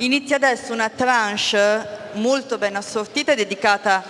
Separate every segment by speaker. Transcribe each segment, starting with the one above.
Speaker 1: Inizia adesso una tranche molto ben assortita dedicata,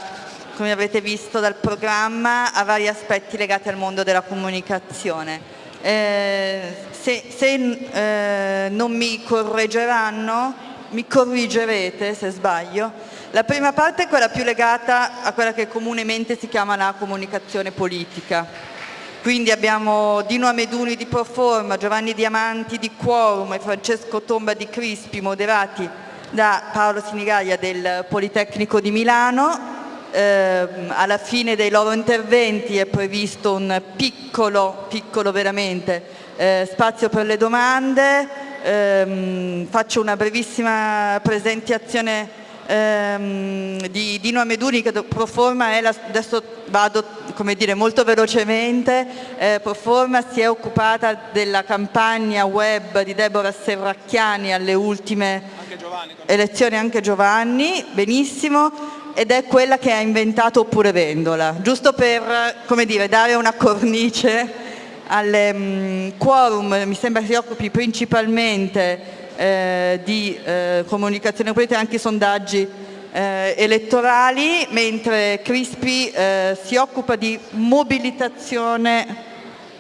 Speaker 1: come avete visto dal programma, a vari aspetti legati al mondo della comunicazione. Eh, se, se eh, non mi correggeranno, mi corrigerete se sbaglio, la prima parte è quella più legata a quella che comunemente si chiama la comunicazione politica. Quindi abbiamo Dino Ameduni di Proforma, Giovanni Diamanti di Quorum e Francesco Tomba di Crispi, moderati da Paolo Sinigaglia del Politecnico di Milano. Eh, alla fine dei loro interventi è previsto un piccolo, piccolo veramente, eh, spazio per le domande. Eh, faccio una brevissima presentazione ehm, di Dino Ameduni che Proforma è la, adesso vado come dire, molto velocemente, eh, Proforma si è occupata della campagna web di Deborah Serracchiani alle ultime anche Giovanni, elezioni, anche Giovanni, benissimo, ed è quella che ha inventato Oppure Vendola, giusto per come dire, dare una cornice al um, quorum, mi sembra si occupi principalmente eh, di eh, comunicazione politica, anche sondaggi eh, elettorali, mentre Crispi eh, si occupa di mobilitazione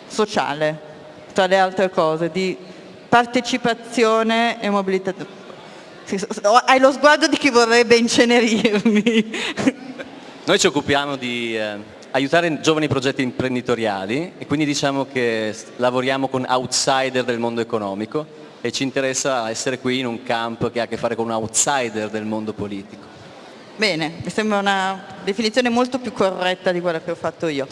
Speaker 1: sociale, tra le altre cose, di partecipazione e mobilitazione. Hai lo sguardo di chi vorrebbe incenerirmi.
Speaker 2: Noi ci occupiamo di eh, aiutare giovani progetti imprenditoriali e quindi diciamo che lavoriamo con outsider del mondo economico e ci interessa essere qui in un camp che ha a che fare con un outsider del mondo politico.
Speaker 1: Bene, mi sembra una definizione molto più corretta di quella che ho fatto io.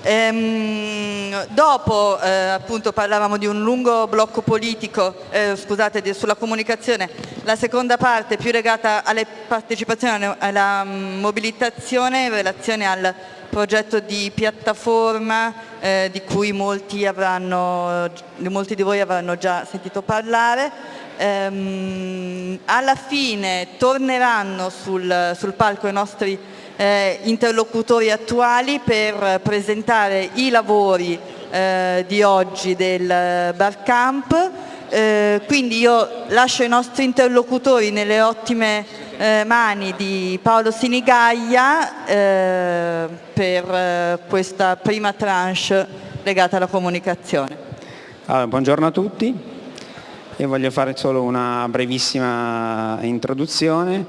Speaker 1: Ehm, dopo eh, appunto parlavamo di un lungo blocco politico, eh, scusate, di, sulla comunicazione, la seconda parte più legata alle partecipazioni, alla mobilitazione in relazione al progetto di piattaforma eh, di cui molti, avranno, molti, di voi avranno già sentito parlare. Ehm, alla fine torneranno sul, sul palco i nostri eh, interlocutori attuali per presentare i lavori eh, di oggi del Barcamp. Eh, quindi io lascio i nostri interlocutori nelle ottime eh, mani di Paolo Sinigaglia eh, per eh, questa prima tranche legata alla comunicazione.
Speaker 3: Allora, buongiorno a tutti, io voglio fare solo una brevissima introduzione.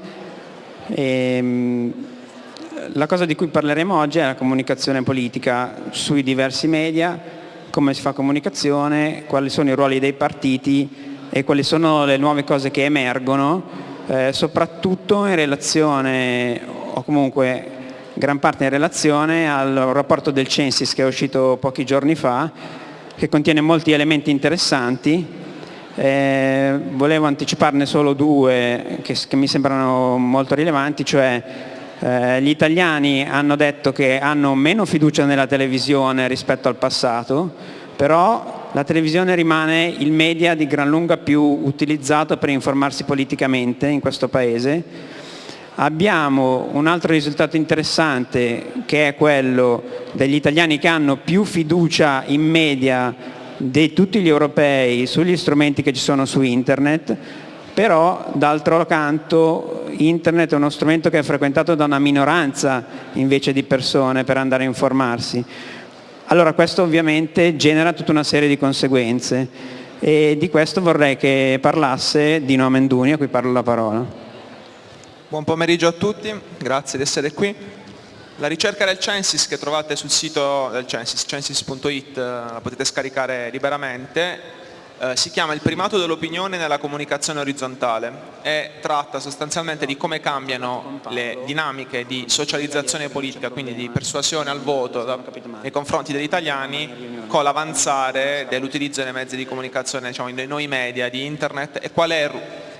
Speaker 3: E, ehm, la cosa di cui parleremo oggi è la comunicazione politica sui diversi media, come si fa comunicazione, quali sono i ruoli dei partiti e quali sono le nuove cose che emergono eh, soprattutto in relazione, o comunque gran parte in relazione al rapporto del Censis che è uscito pochi giorni fa, che contiene molti elementi interessanti. Eh, volevo anticiparne solo due che, che, mi sembrano molto rilevanti, cioè eh, gli italiani hanno detto che hanno meno fiducia nella televisione rispetto al passato, però la televisione rimane il media di gran lunga più utilizzato per informarsi politicamente in questo Paese. Abbiamo un altro risultato interessante che è quello degli italiani che hanno più fiducia in media di tutti gli europei sugli strumenti che ci sono su internet, però d'altro canto internet è uno strumento che è frequentato da una minoranza invece di persone per andare a informarsi. Allora questo ovviamente genera tutta una serie di conseguenze e di questo vorrei che parlasse Dino Amenduni, a cui parlo la parola.
Speaker 4: Buon pomeriggio a tutti, grazie di essere qui. La ricerca del Censis che trovate sul sito del Censis, censis.it, la potete scaricare liberamente, eh, si chiama il primato dell'opinione nella comunicazione orizzontale. E tratta sostanzialmente di come cambiano le dinamiche di socializzazione politica, quindi di persuasione al voto da, nei confronti degli italiani con l'avanzare dell'utilizzo dei mezzi di comunicazione, diciamo, dei nuovi media, di internet e qual è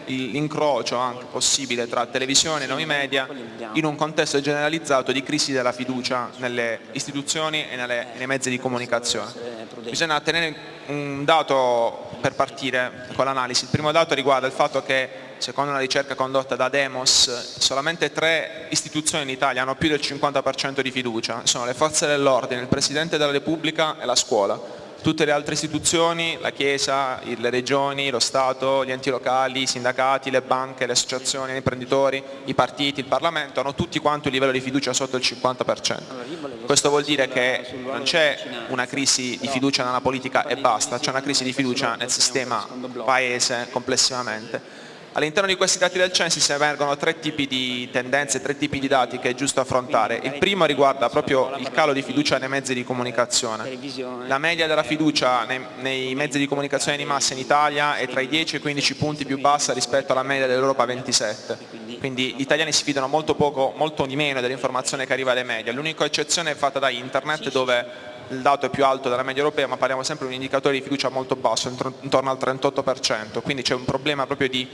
Speaker 4: l'incrocio anche possibile tra televisione e nuovi media in un contesto generalizzato di crisi della fiducia nelle istituzioni e nelle, nei mezzi di comunicazione. Bisogna tenere un dato per partire con l'analisi. Il primo dato riguarda il fatto che, secondo una ricerca condotta da Demos, solamente tre istituzioni in Italia hanno più del 50% di fiducia, sono le forze dell'ordine, il Presidente della Repubblica e la scuola. Tutte le altre istituzioni, la Chiesa, le regioni, lo Stato, gli enti locali, i sindacati, le banche, le associazioni, gli imprenditori, i partiti, il Parlamento, hanno tutti quanto un livello di fiducia sotto il 50%. Questo vuol dire che non c'è una crisi di fiducia nella politica e basta, c'è una crisi di fiducia nel sistema paese complessivamente. All'interno di questi dati del Censis emergono tre tipi di tendenze, tre tipi di dati che è giusto affrontare. Il primo riguarda proprio il calo di fiducia nei mezzi di comunicazione. La media della fiducia nei, nei mezzi di comunicazione di massa in Italia è tra i 10 e i 15 punti più bassa rispetto alla media dell'Europa 27. Quindi gli italiani si fidano molto poco, molto di meno dell'informazione che arriva dai media. L'unica eccezione è fatta da internet dove il dato è più alto della media europea ma parliamo sempre di un indicatore di fiducia molto basso, intorno al 38%, quindi c'è un problema proprio di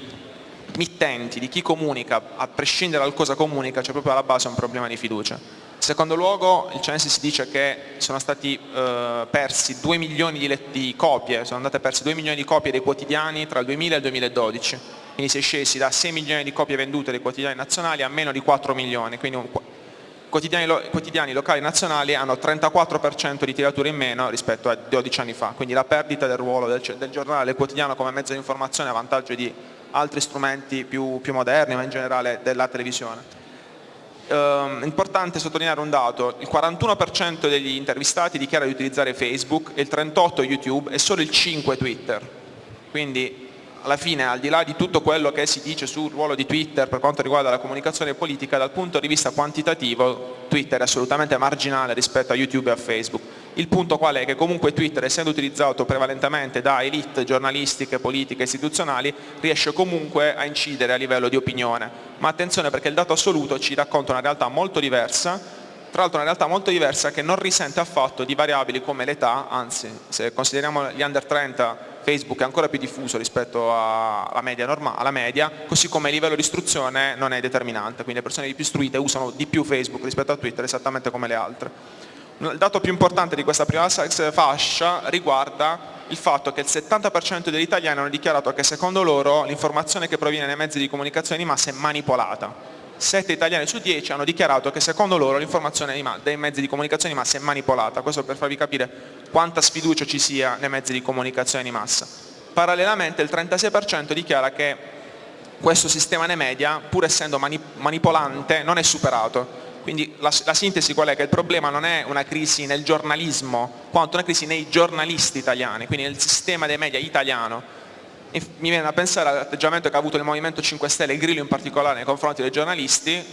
Speaker 4: mittenti, di chi comunica, a prescindere dal cosa comunica, c'è proprio alla base un problema di fiducia. Secondo luogo il Censis dice che sono stati eh, persi 2 milioni di, di, copie, sono andate perse 2 milioni di copie dei quotidiani tra il 2000 e il 2012, quindi si è scesi da 6 milioni di copie vendute dei quotidiani nazionali a meno di 4 milioni, quindi un, quotidiani, lo, quotidiani locali nazionali hanno 34% di tirature in meno rispetto a 12 anni fa, quindi la perdita del ruolo del, del giornale quotidiano come mezzo di informazione a vantaggio di altri strumenti più, più moderni, ma in generale della televisione. Eh, importante sottolineare un dato, il 41% degli intervistati dichiara di utilizzare Facebook, il 38% YouTube e solo il 5% Twitter. Quindi alla fine, al di là di tutto quello che si dice sul ruolo di Twitter per quanto riguarda la comunicazione politica, dal punto di vista quantitativo Twitter è assolutamente marginale rispetto a YouTube e a Facebook. Il punto qual è? Che comunque Twitter, essendo utilizzato prevalentemente da elite giornalistiche, politiche, istituzionali, riesce comunque a incidere a livello di opinione. Ma attenzione perché il dato assoluto ci racconta una realtà molto diversa, tra l'altro una realtà molto diversa che non risente affatto di variabili come l'età, anzi se consideriamo gli under 30 Facebook è ancora più diffuso rispetto alla media, normale, alla media, così come il livello di istruzione non è determinante, quindi le persone più istruite usano di più Facebook rispetto a Twitter esattamente come le altre. Il dato più importante di questa prima fascia riguarda il fatto che il 70% degli italiani hanno dichiarato che secondo loro l'informazione che proviene dai mezzi di comunicazione di massa è manipolata. 7 italiani su 10 hanno dichiarato che secondo loro l'informazione dai mezzi di comunicazione di massa è manipolata, questo per farvi capire quanta sfiducia ci sia nei mezzi di comunicazione di massa. Parallelamente il 36% dichiara che questo sistema nei media, pur essendo manipolante, non è superato quindi la, la, sintesi qual è? Che il problema non è una crisi nel giornalismo, quanto una crisi nei giornalisti italiani, quindi nel sistema dei media italiano. E mi viene a pensare all'atteggiamento che ha avuto il Movimento 5 Stelle, il Grillo in particolare, nei confronti dei giornalisti,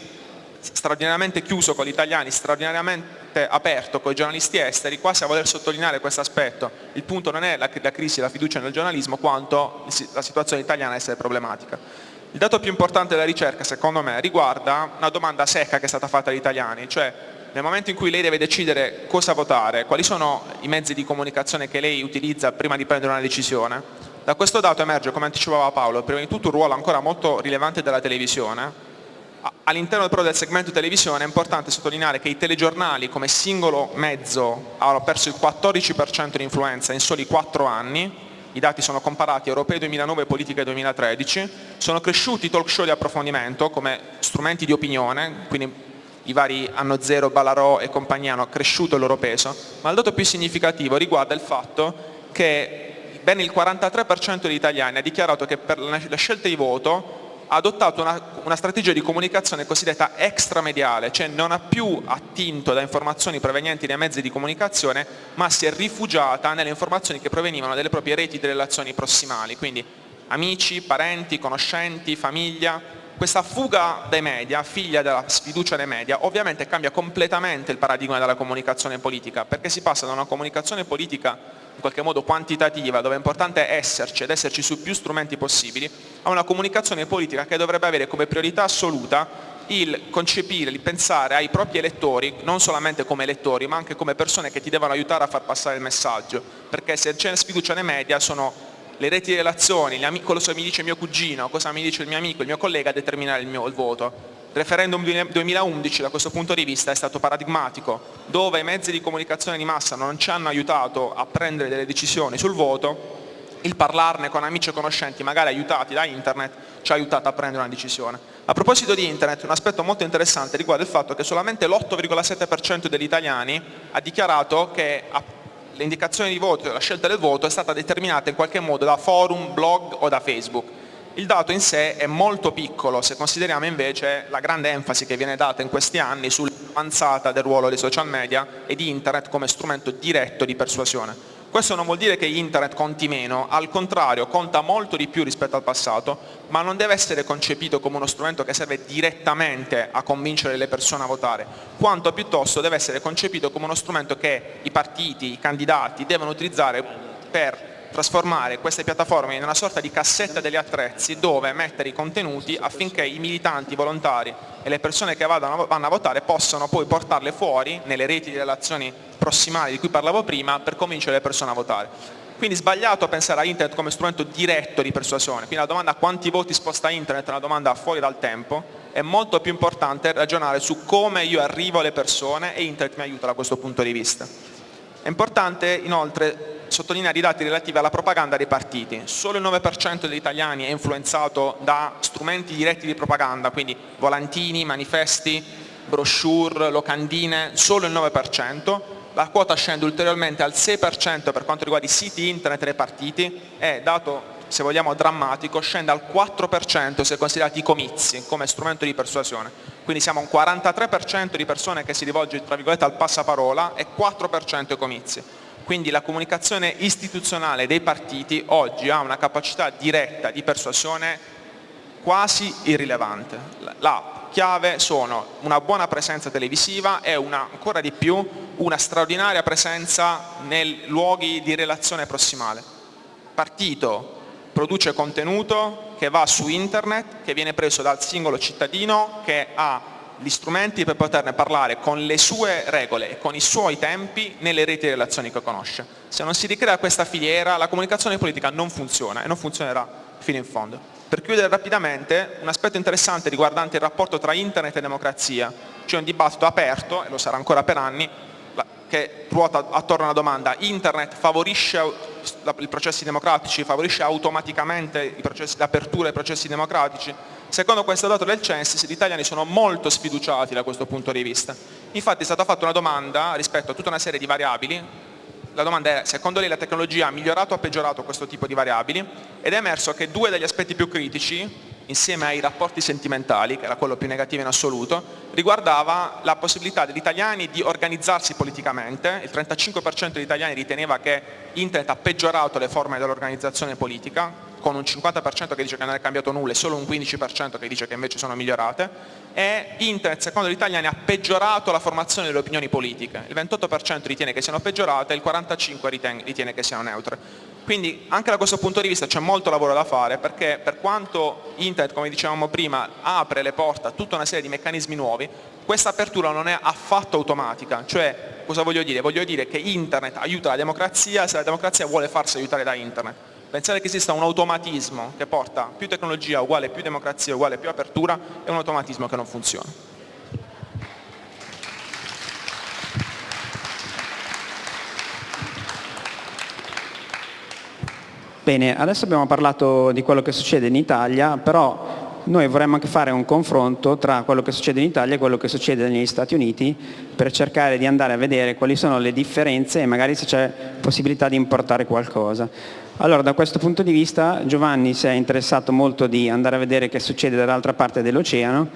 Speaker 4: straordinariamente chiuso con gli italiani, straordinariamente aperto con i giornalisti esteri, quasi a voler sottolineare questo aspetto. Il punto non è la, la crisi, la fiducia nel giornalismo, quanto la situazione italiana essere problematica. Il dato più importante della ricerca, secondo me, riguarda una domanda secca che è stata fatta agli italiani, cioè nel momento in cui lei deve decidere cosa votare, quali sono i mezzi di comunicazione che lei utilizza prima di prendere una decisione, da questo dato emerge, come anticipava Paolo, prima di tutto un ruolo ancora molto rilevante della televisione. All'interno però del segmento televisione è importante sottolineare che i telegiornali come singolo mezzo hanno perso il 14% di influenza in soli 4 anni, i dati sono comparati europei 2009 e politiche 2013, sono cresciuti i talk show di approfondimento come strumenti di opinione, quindi i vari Anno Zero, Balarò e compagnia hanno cresciuto il loro peso, ma il dato più significativo riguarda il fatto che ben il 43% degli italiani ha dichiarato che per la scelta di voto ha adottato una, una, strategia di comunicazione cosiddetta extramediale, cioè non ha più attinto da informazioni provenienti dai mezzi di comunicazione, ma si è rifugiata nelle informazioni che provenivano dalle proprie reti di relazioni prossimali, quindi amici, parenti, conoscenti, famiglia. Questa fuga dai media, figlia della sfiducia dei media, ovviamente cambia completamente il paradigma della comunicazione politica, perché si passa da una comunicazione politica in qualche modo quantitativa, dove è importante esserci ed esserci su più strumenti possibili, a una comunicazione politica che dovrebbe avere come priorità assoluta il concepire, il pensare ai propri elettori, non solamente come elettori, ma anche come persone che ti devono aiutare a far passare il messaggio, perché se c'è sfiducia nei media sono le reti di relazioni, cosa mi dice mio cugino, cosa mi dice il mio amico, il mio collega a determinare il, mio, il voto. Il referendum 2011 da questo punto di vista è stato paradigmatico, dove i mezzi di comunicazione di massa non ci hanno aiutato a prendere delle decisioni sul voto, il parlarne con amici e conoscenti, magari aiutati da internet, ci ha aiutato a prendere una decisione. A proposito di internet, un aspetto molto interessante riguarda il fatto che solamente l'8,7% degli italiani ha dichiarato che l'indicazione di voto, la scelta del voto è stata determinata in qualche modo da forum, blog o da Facebook. Il dato in sé è molto piccolo se consideriamo invece la grande enfasi che viene data in questi anni sull'avanzata del ruolo dei social media e di internet come strumento diretto di persuasione. Questo non vuol dire che internet conti meno, al contrario conta molto di più rispetto al passato, ma non deve essere concepito come uno strumento che serve direttamente a convincere le persone a votare, quanto piuttosto deve essere concepito come uno strumento che i partiti, i candidati devono utilizzare per trasformare queste piattaforme in una sorta di cassetta degli attrezzi dove mettere i contenuti affinché i militanti, i volontari e le persone che vanno a votare possano poi portarle fuori nelle reti di relazioni prossimali di cui parlavo prima per convincere le persone a votare. Quindi sbagliato pensare a internet come strumento diretto di persuasione, quindi la domanda quanti voti sposta internet è una domanda fuori dal tempo, è molto più importante ragionare su come io arrivo alle persone e internet mi aiuta da questo punto di vista. È importante inoltre sottolineare i dati relativi alla propaganda dei partiti. Solo il 9% degli italiani è influenzato da strumenti diretti di propaganda, quindi volantini, manifesti, brochure, locandine, solo il 9%. La quota scende ulteriormente al 6% per quanto riguarda i siti internet dei partiti e, dato se vogliamo drammatico, scende al 4% se considerati i comizi come strumento di persuasione. Quindi siamo un 43% di persone che si rivolge tra virgolette al passaparola e 4% ai comizi. Quindi la comunicazione istituzionale dei partiti oggi ha una capacità diretta di persuasione quasi irrilevante. La chiave sono una buona presenza televisiva e una, ancora di più una straordinaria presenza nei luoghi di relazione prossimale. Partito produce contenuto che va su internet, che viene preso dal singolo cittadino che ha gli strumenti per poterne parlare con le sue regole e con i suoi tempi nelle reti di relazioni che conosce. Se non si ricrea questa filiera la comunicazione politica non funziona e non funzionerà fino in fondo. Per chiudere rapidamente, un aspetto interessante riguardante il rapporto tra internet e democrazia, c'è un dibattito aperto, e lo sarà ancora per anni, che ruota attorno a una domanda, internet favorisce i processi democratici, favorisce automaticamente l'apertura dei processi democratici? Secondo questo dato del Censis gli italiani sono molto sfiduciati da questo punto di vista. Infatti è stata fatta una domanda rispetto a tutta una serie di variabili, la domanda è secondo lei la tecnologia ha migliorato o peggiorato questo tipo di variabili ed è emerso che due degli aspetti più critici insieme ai rapporti sentimentali, che era quello più negativo in assoluto, riguardava la possibilità degli italiani di organizzarsi politicamente. Il 35% degli italiani riteneva che Internet ha peggiorato le forme dell'organizzazione politica, con un 50% che dice che non è cambiato nulla e solo un 15% che dice che invece sono migliorate e Internet secondo gli italiani ha peggiorato la formazione delle opinioni politiche, il 28% ritiene che siano peggiorate e il 45% ritiene che siano neutre. Quindi anche da questo punto di vista c'è molto lavoro da fare perché per quanto Internet, come dicevamo prima, apre le porte a tutta una serie di meccanismi nuovi, questa apertura non è affatto automatica, cioè cosa voglio dire? Voglio dire che Internet aiuta la democrazia se la democrazia vuole farsi aiutare da Internet. Pensare che esista un automatismo che porta più tecnologia uguale più democrazia uguale più apertura è un automatismo che non funziona.
Speaker 3: Bene, adesso abbiamo parlato di quello che succede in Italia, però noi vorremmo anche fare un confronto tra quello che succede in Italia e quello che succede negli Stati Uniti per cercare di andare a vedere quali sono le differenze e magari se c'è possibilità di importare qualcosa. Allora da questo punto di vista Giovanni si è interessato molto di andare a vedere che succede dall'altra parte dell'oceano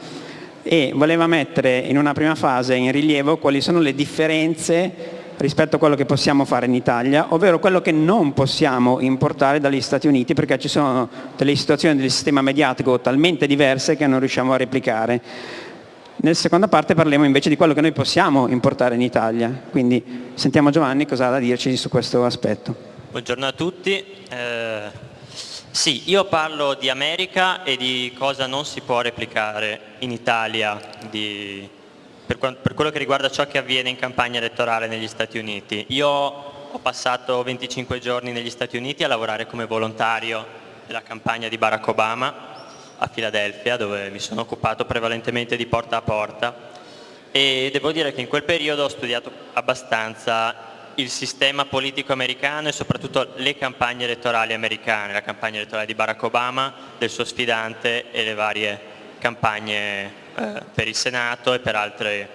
Speaker 3: e voleva mettere in una prima fase in rilievo quali sono le differenze rispetto a quello che possiamo fare in Italia, ovvero quello che non possiamo importare dagli Stati Uniti perché ci sono delle situazioni del sistema mediatico talmente diverse che non riusciamo a replicare. Nella seconda parte parliamo invece di quello che noi possiamo importare in Italia, quindi sentiamo Giovanni cosa ha da dirci su questo aspetto.
Speaker 5: Buongiorno a tutti. Eh, sì, io parlo di America e di cosa non si può replicare in Italia di, per, per, quello che riguarda ciò che avviene in campagna elettorale negli Stati Uniti. Io ho passato 25 giorni negli Stati Uniti a lavorare come volontario della campagna di Barack Obama a Filadelfia dove mi sono occupato prevalentemente di porta a porta e devo dire che in quel periodo ho studiato abbastanza il sistema politico americano e soprattutto le campagne elettorali americane, la campagna elettorale di Barack Obama, del suo sfidante e le varie campagne eh, per il Senato e per, altre,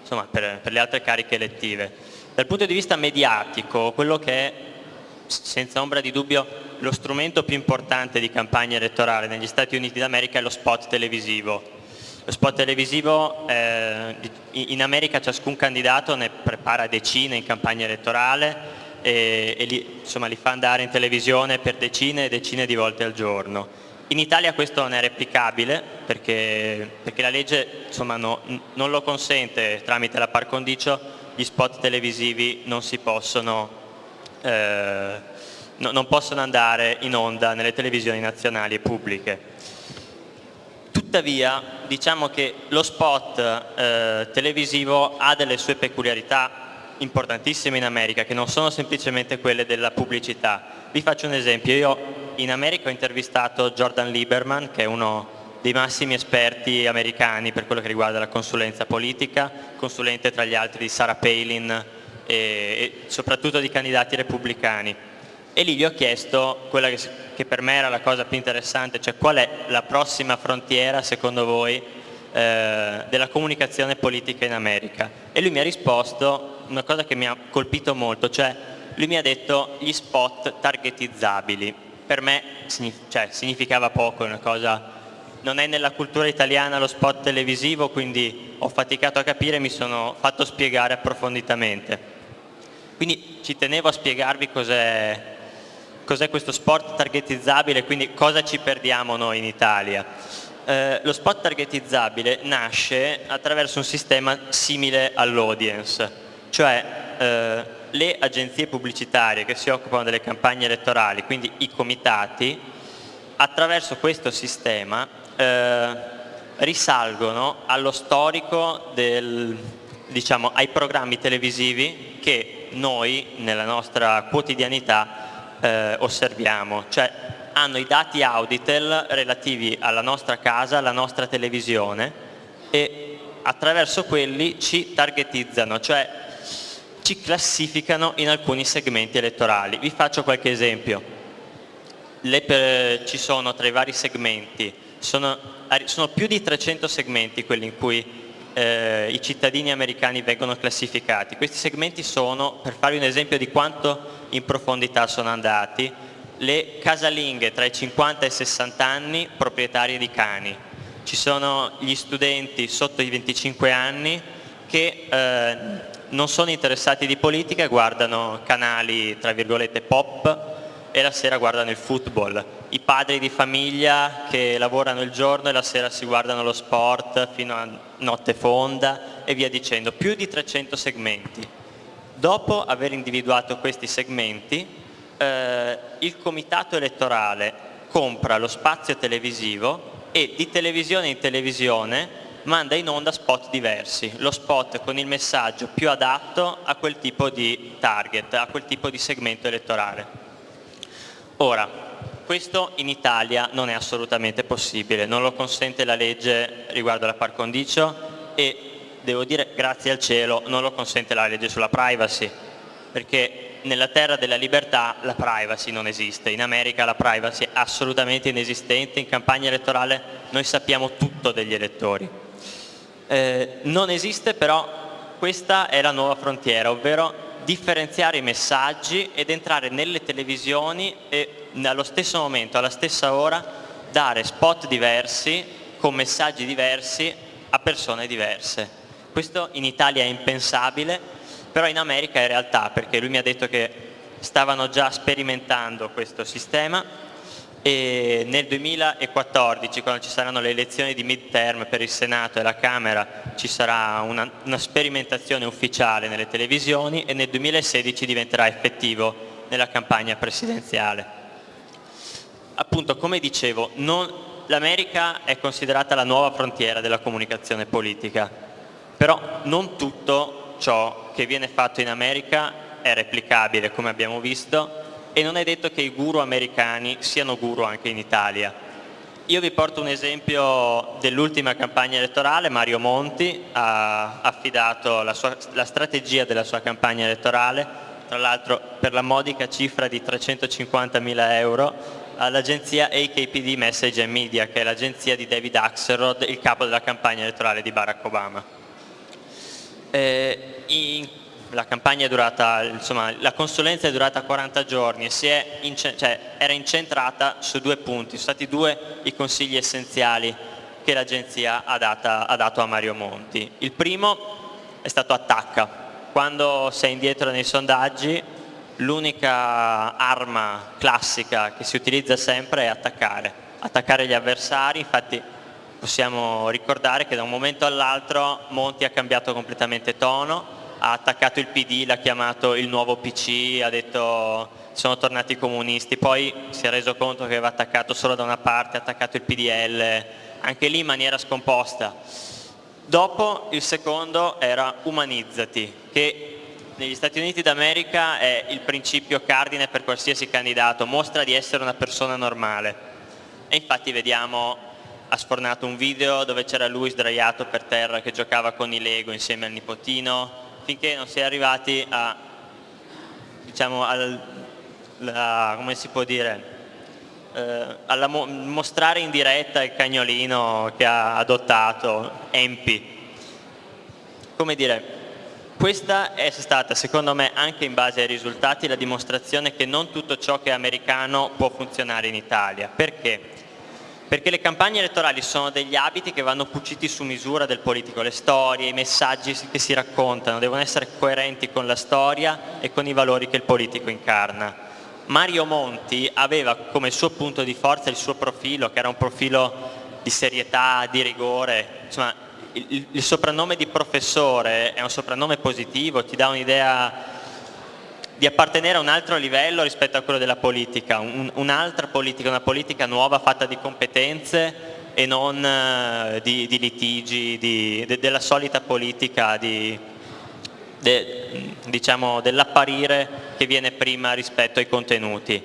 Speaker 5: insomma, per, per, le altre cariche elettive. Dal punto di vista mediatico, quello che è senza ombra di dubbio lo strumento più importante di campagna elettorale negli Stati Uniti d'America è lo spot televisivo. Spot televisivo, eh, in America ciascun candidato ne prepara decine in campagna elettorale e, e li, insomma, li fa andare in televisione per decine e decine di volte al giorno. In Italia questo non è replicabile perché, perché la legge insomma, no, non lo consente tramite la par condicio, gli spot televisivi non possono eh, no, non possono andare in onda nelle televisioni nazionali e pubbliche. Tuttavia diciamo che lo spot eh, televisivo ha delle sue peculiarità importantissime in America che non sono semplicemente quelle della pubblicità. Vi faccio un esempio, io in America ho intervistato Jordan Lieberman che è uno dei massimi esperti americani per quello che riguarda la consulenza politica, consulente tra gli altri di Sarah Palin e, e soprattutto di candidati repubblicani e lì gli ho chiesto quella che, che, per me era la cosa più interessante, cioè qual è la prossima frontiera secondo voi eh, della comunicazione politica in America e lui mi ha risposto una cosa che mi ha colpito molto, cioè lui mi ha detto gli spot targetizzabili, per me cioè, significava poco, una cosa, non è nella cultura italiana lo spot televisivo, quindi ho faticato a capire e mi sono fatto spiegare approfonditamente. Quindi ci tenevo a spiegarvi cos'è cos'è questo sport targetizzabile, quindi cosa ci perdiamo noi in Italia. Eh, lo spot targetizzabile nasce attraverso un sistema simile all'audience, cioè eh, le agenzie pubblicitarie che si occupano delle campagne elettorali, quindi i comitati, attraverso questo sistema eh, risalgono allo storico del, diciamo, ai programmi televisivi che noi nella nostra quotidianità eh, osserviamo, cioè hanno i dati Auditel relativi alla nostra casa, alla nostra televisione e attraverso quelli ci targetizzano, cioè ci classificano in alcuni segmenti elettorali. Vi faccio qualche esempio. Le, ci sono tra i vari segmenti, sono, sono, più di 300 segmenti quelli in cui eh, i cittadini americani vengono classificati. Questi segmenti sono, per farvi un esempio di quanto in profondità sono andati, le casalinghe tra i 50 e i 60 anni proprietarie di cani. Ci sono gli studenti sotto i 25 anni che eh, non sono interessati di politica guardano canali tra virgolette pop e la sera guardano il football. I padri di famiglia che lavorano il giorno e la sera si guardano lo sport fino a notte fonda e via dicendo. Più di 300 segmenti. Dopo aver individuato questi segmenti, eh, il comitato elettorale compra lo spazio televisivo e di televisione in televisione manda in onda spot diversi, lo spot con il messaggio più adatto a quel tipo di target, a quel tipo di segmento elettorale. Ora, questo in Italia non è assolutamente possibile, non lo consente la legge riguardo alla par condicio e devo dire grazie al cielo non lo consente la legge sulla privacy, perché nella terra della libertà la privacy non esiste, in America la privacy è assolutamente inesistente, in campagna elettorale noi sappiamo tutto degli elettori. Eh, non esiste però, questa è la nuova frontiera, ovvero differenziare i messaggi ed entrare nelle televisioni e allo stesso momento, alla stessa ora, dare spot diversi con messaggi diversi a persone diverse. Questo in Italia è impensabile, però in America è realtà perché lui mi ha detto che stavano già sperimentando questo sistema e nel 2014 quando ci saranno le elezioni di midterm per il Senato e la Camera ci sarà una, una sperimentazione ufficiale nelle televisioni e nel 2016 diventerà effettivo nella campagna presidenziale. Appunto come dicevo l'America è considerata la nuova frontiera della comunicazione politica però non tutto ciò che viene fatto in America è replicabile come abbiamo visto e non è detto che i guru americani siano guru anche in Italia. Io vi porto un esempio dell'ultima campagna elettorale, Mario Monti ha affidato la, sua, la strategia della sua campagna elettorale, tra l'altro per la modica cifra di 350 mila euro, all'agenzia AKPD Message and Media, che è l'agenzia di David Axelrod, il capo della campagna elettorale di Barack Obama. Eh, in la campagna è durata, insomma, la consulenza è durata 40 giorni e ince cioè, era incentrata su due punti, sono stati due i consigli essenziali che l'agenzia ha, ha, dato a Mario Monti. Il primo è stato attacca, quando sei indietro nei sondaggi l'unica arma classica che si utilizza sempre è attaccare, attaccare gli avversari, infatti possiamo ricordare che da un momento all'altro Monti ha cambiato completamente tono, ha attaccato il PD, l'ha chiamato il nuovo PC, ha detto sono tornati i comunisti, poi si è reso conto che aveva attaccato solo da una parte, ha attaccato il PDL, anche lì in maniera scomposta. Dopo il secondo era umanizzati, che negli Stati Uniti d'America è il principio cardine per qualsiasi candidato, mostra di essere una persona normale. E infatti vediamo, ha sfornato un video dove c'era lui sdraiato per terra che giocava con i Lego insieme al nipotino, finché non si è arrivati a, diciamo, al, la, come si può dire, eh, alla mo mostrare in diretta il cagnolino che ha adottato Empi. Come dire, questa è stata secondo me anche in base ai risultati la dimostrazione che non tutto ciò che è americano può funzionare in Italia. Perché? Perché le campagne elettorali sono degli abiti che vanno cuciti su misura del politico, le storie, i messaggi che si raccontano devono essere coerenti con la storia e con i valori che il politico incarna. Mario Monti aveva come suo punto di forza il suo profilo, che era un profilo di serietà, di rigore, insomma il, il soprannome di professore è un soprannome positivo, ti dà un'idea di appartenere a un altro livello rispetto a quello della politica, un'altra politica, una politica nuova fatta di competenze e non uh, di, di, litigi, di, de, della solita politica di, de, diciamo, dell'apparire che viene prima rispetto ai contenuti.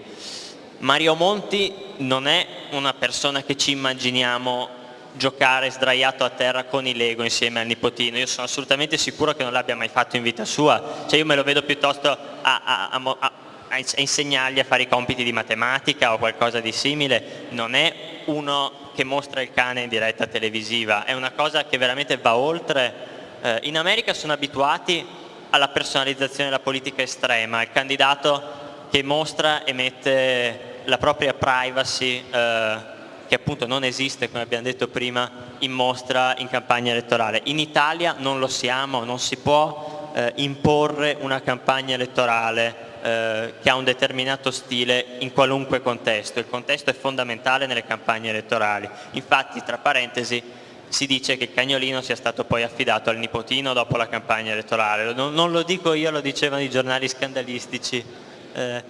Speaker 5: Mario Monti non è una persona che ci immaginiamo giocare sdraiato a terra con i Lego insieme al nipotino, io sono assolutamente sicuro che non l'abbia mai fatto in vita sua, cioè io me lo vedo piuttosto a, a, a, a, insegnargli a fare i compiti di matematica o qualcosa di simile, non è uno che mostra il cane in diretta televisiva, è una cosa che veramente va oltre. Eh, in America sono abituati alla personalizzazione della politica estrema, il candidato che mostra e mette la propria privacy eh, che appunto non esiste, come abbiamo detto prima, in mostra in campagna elettorale. In Italia non lo siamo, non si può eh, imporre una campagna elettorale eh, che ha un determinato stile in qualunque contesto. Il contesto è fondamentale nelle campagne elettorali. Infatti, tra parentesi, si dice che il cagnolino sia stato poi affidato al nipotino dopo la campagna elettorale. Non, non lo dico io, lo dicevano i giornali scandalistici. Eh,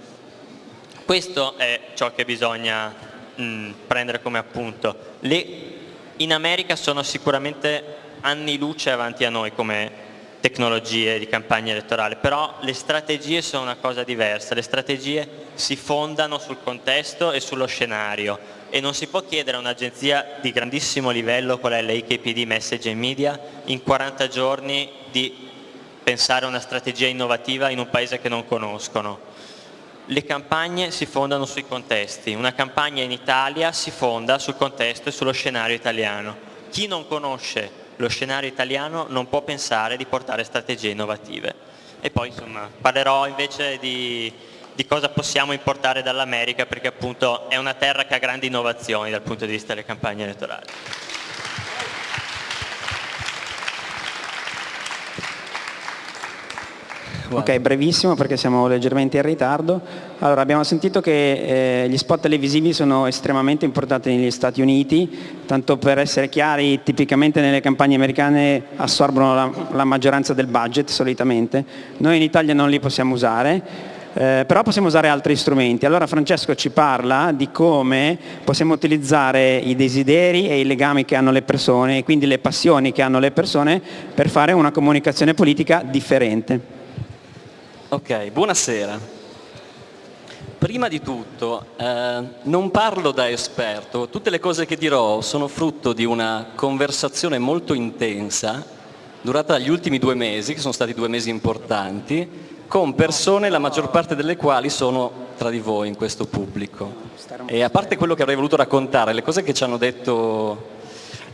Speaker 5: questo è ciò che bisogna mh, mm, prendere come appunto. Le, in America sono sicuramente anni luce avanti a noi come tecnologie di campagna elettorale, però le strategie sono una cosa diversa, le strategie si fondano sul contesto e sullo scenario e non si può chiedere a un'agenzia di grandissimo livello qual è l'AKPD Message and Media in 40 giorni di pensare a una strategia innovativa in un paese che non conoscono le campagne si fondano sui contesti, una campagna in Italia si fonda sul contesto e sullo scenario italiano. Chi non conosce lo scenario italiano non può pensare di portare strategie innovative. E poi insomma parlerò invece di, di cosa possiamo importare dall'America perché appunto è una terra che ha grandi innovazioni dal punto di vista delle campagne elettorali.
Speaker 3: Ok, brevissimo perché siamo leggermente in ritardo. Allora, abbiamo sentito che eh, gli spot televisivi sono estremamente importanti negli Stati Uniti, tanto per essere chiari, tipicamente nelle campagne americane assorbono la, la maggioranza del budget solitamente, noi in Italia non li possiamo usare, eh, però possiamo usare altri strumenti. Allora Francesco ci parla di come possiamo utilizzare i desideri e i legami che hanno le persone e quindi le passioni che hanno le persone per fare una comunicazione politica differente.
Speaker 2: Ok, buonasera. Prima di tutto, eh, non parlo da esperto, tutte le cose che dirò sono frutto di una conversazione molto intensa, durata gli ultimi due mesi, che sono stati due mesi importanti, con persone, la maggior parte delle quali sono tra di voi in questo pubblico. E a parte quello che avrei voluto raccontare, le cose che ci hanno detto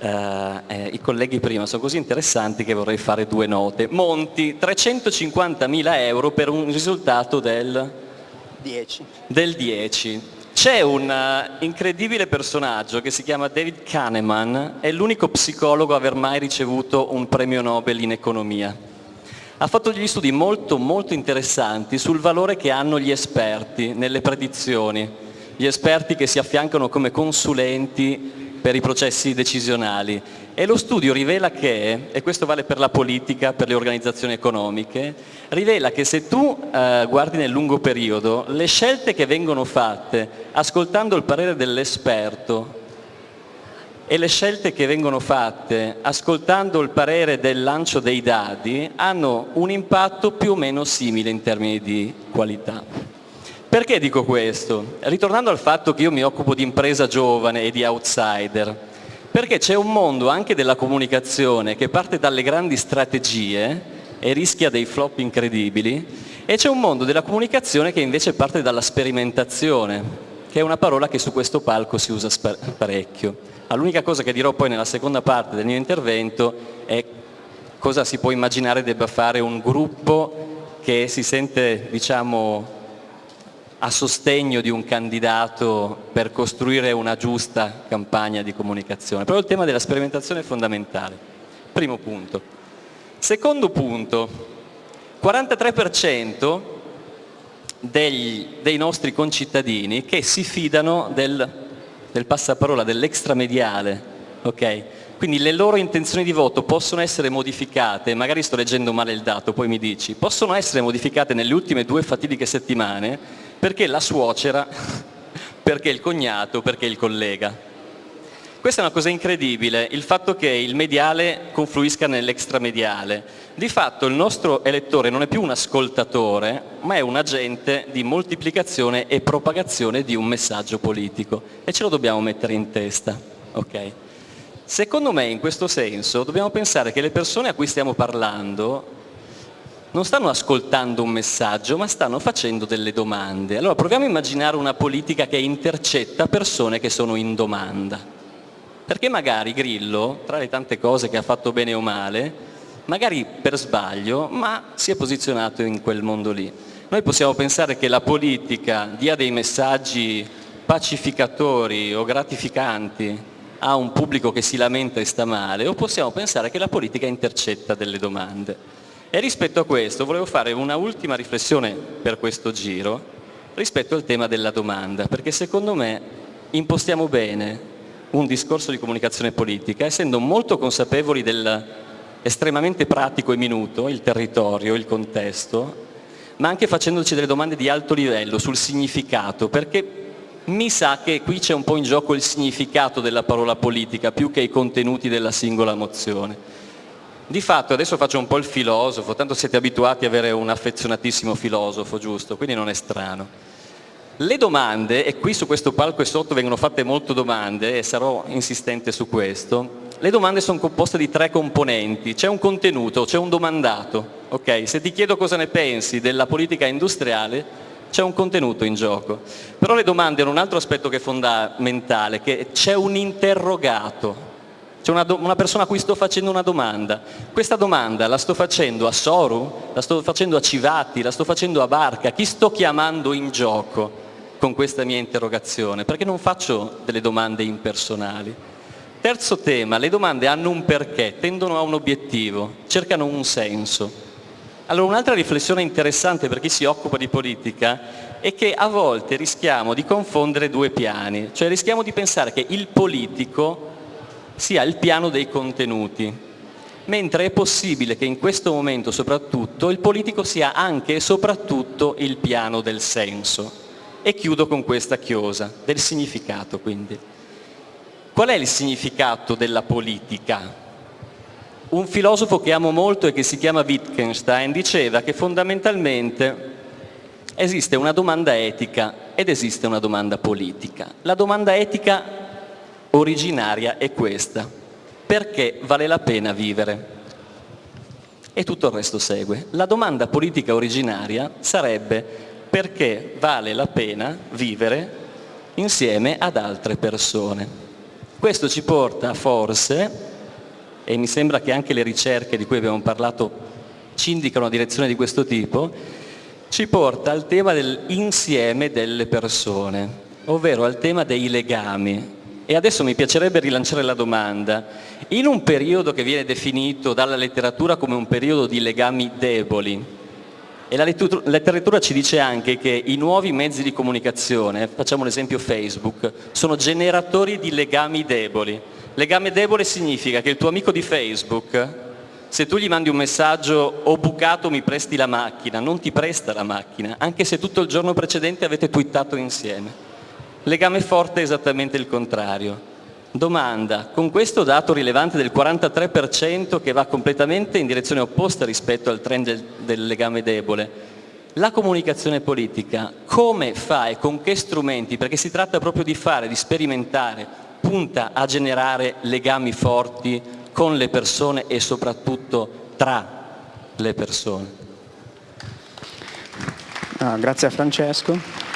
Speaker 2: eh, eh, i colleghi prima sono così interessanti che vorrei fare due note. Monti, 350.000 euro per un risultato del
Speaker 3: 10.
Speaker 2: Del 10. C'è un uh, incredibile personaggio che si chiama David Kahneman, è l'unico psicologo a aver mai ricevuto un premio Nobel in economia. Ha fatto degli studi molto molto interessanti sul valore che hanno gli esperti nelle predizioni, gli esperti che si affiancano come consulenti per i processi decisionali e lo studio rivela che, e questo vale per la politica, per le organizzazioni economiche, rivela che se tu eh, guardi nel lungo periodo, le scelte che vengono fatte ascoltando il parere dell'esperto e le scelte che vengono fatte ascoltando il parere del lancio dei dati hanno un impatto più o meno simile in termini di qualità. Perché dico questo? Ritornando al fatto che io mi occupo di impresa giovane e di outsider, perché c'è un mondo anche della comunicazione che parte dalle grandi strategie e rischia dei flop incredibili e c'è un mondo della comunicazione che invece parte dalla sperimentazione, che è una parola che su questo palco si usa parecchio. L'unica cosa che dirò poi nella seconda parte del mio intervento è cosa si può immaginare debba fare un gruppo che si sente diciamo, a sostegno di un candidato per costruire una giusta campagna di comunicazione. Però il tema della sperimentazione è fondamentale. Primo punto. Secondo punto, 43% dei, dei nostri concittadini che si fidano del, del passaparola, dell'extramediale, ok? Quindi le loro intenzioni di voto possono essere modificate, magari sto leggendo male il dato, poi mi dici, possono essere modificate nelle ultime due fatidiche settimane perché la suocera, perché il cognato, perché il collega. Questa è una cosa incredibile, il fatto che il mediale confluisca nell'extramediale. Di fatto il nostro elettore non è più un ascoltatore, ma è un agente di moltiplicazione e propagazione di un messaggio politico e ce lo dobbiamo mettere in testa. Okay? Secondo me in questo senso dobbiamo pensare che le persone a cui stiamo parlando non stanno ascoltando un messaggio, ma stanno facendo delle domande. Allora proviamo a immaginare una politica che intercetta persone che sono in domanda. Perché magari Grillo, tra le tante cose che ha fatto bene o male, magari per sbaglio, ma si è posizionato in quel mondo lì. Noi possiamo pensare che la politica dia dei messaggi pacificatori o gratificanti a un pubblico che si lamenta e sta male, o possiamo pensare che la politica intercetta delle domande. E rispetto a questo volevo fare una ultima riflessione per questo giro rispetto al tema della domanda, perché secondo me impostiamo bene un discorso di comunicazione politica, essendo molto consapevoli dell'estremamente pratico e minuto, il territorio, il contesto, ma anche facendoci delle domande di alto livello sul significato, perché mi sa che qui c'è un po' in gioco il significato della parola politica più che i contenuti della singola mozione. Di fatto, adesso faccio un po' il filosofo, tanto siete abituati ad avere un affezionatissimo filosofo, giusto? Quindi non è strano. Le domande, e qui su questo palco e sotto vengono fatte molte domande e sarò insistente su questo, le domande sono composte di tre componenti, c'è un contenuto, c'è un domandato, ok? Se ti chiedo cosa ne pensi della politica industriale, c'è un contenuto in gioco. Però le domande hanno un altro aspetto che è fondamentale, che c'è un interrogato, c'è una, una, persona a cui sto facendo una domanda. Questa domanda la sto facendo a Soru, la sto facendo a Civati, la sto facendo a Barca. Chi sto chiamando in gioco con questa mia interrogazione? Perché non faccio delle domande impersonali. Terzo tema, le domande hanno un perché, tendono a un obiettivo, cercano un senso. Allora un'altra riflessione interessante per chi si occupa di politica è che a volte rischiamo di confondere due piani, cioè rischiamo di pensare che il politico sia il piano dei contenuti, mentre è possibile che in questo momento soprattutto il politico sia anche e soprattutto il piano del senso. E chiudo con questa chiosa, del significato quindi. Qual è il significato della politica? Un filosofo che amo molto e che si chiama Wittgenstein diceva che fondamentalmente esiste una domanda etica ed esiste una domanda politica. La domanda etica originaria è questa. Perché vale la pena vivere? E tutto il resto segue. La domanda politica originaria sarebbe perché vale la pena vivere insieme ad altre persone. Questo ci porta forse, e mi sembra che anche le ricerche di cui abbiamo parlato ci indicano una direzione di questo tipo, ci porta al tema dell'insieme delle persone, ovvero al tema dei legami. E adesso mi piacerebbe rilanciare la domanda. In un periodo che viene definito dalla letteratura come un periodo di legami deboli, e la letteratura ci dice anche che i nuovi mezzi di comunicazione, facciamo l'esempio Facebook, sono generatori di legami deboli. Legame debole significa che il tuo amico di Facebook, se tu gli mandi un messaggio ho bucato mi presti la macchina, non ti presta la macchina, anche se tutto il giorno precedente avete twittato insieme. Legame forte è esattamente il contrario. Domanda, con questo dato rilevante del 43% che va completamente in direzione opposta rispetto al trend del, del, legame debole, la comunicazione politica come fa e con che strumenti, perché si tratta proprio di fare, di sperimentare, punta a generare legami forti con le persone e soprattutto tra le persone?
Speaker 3: Ah, grazie a Francesco.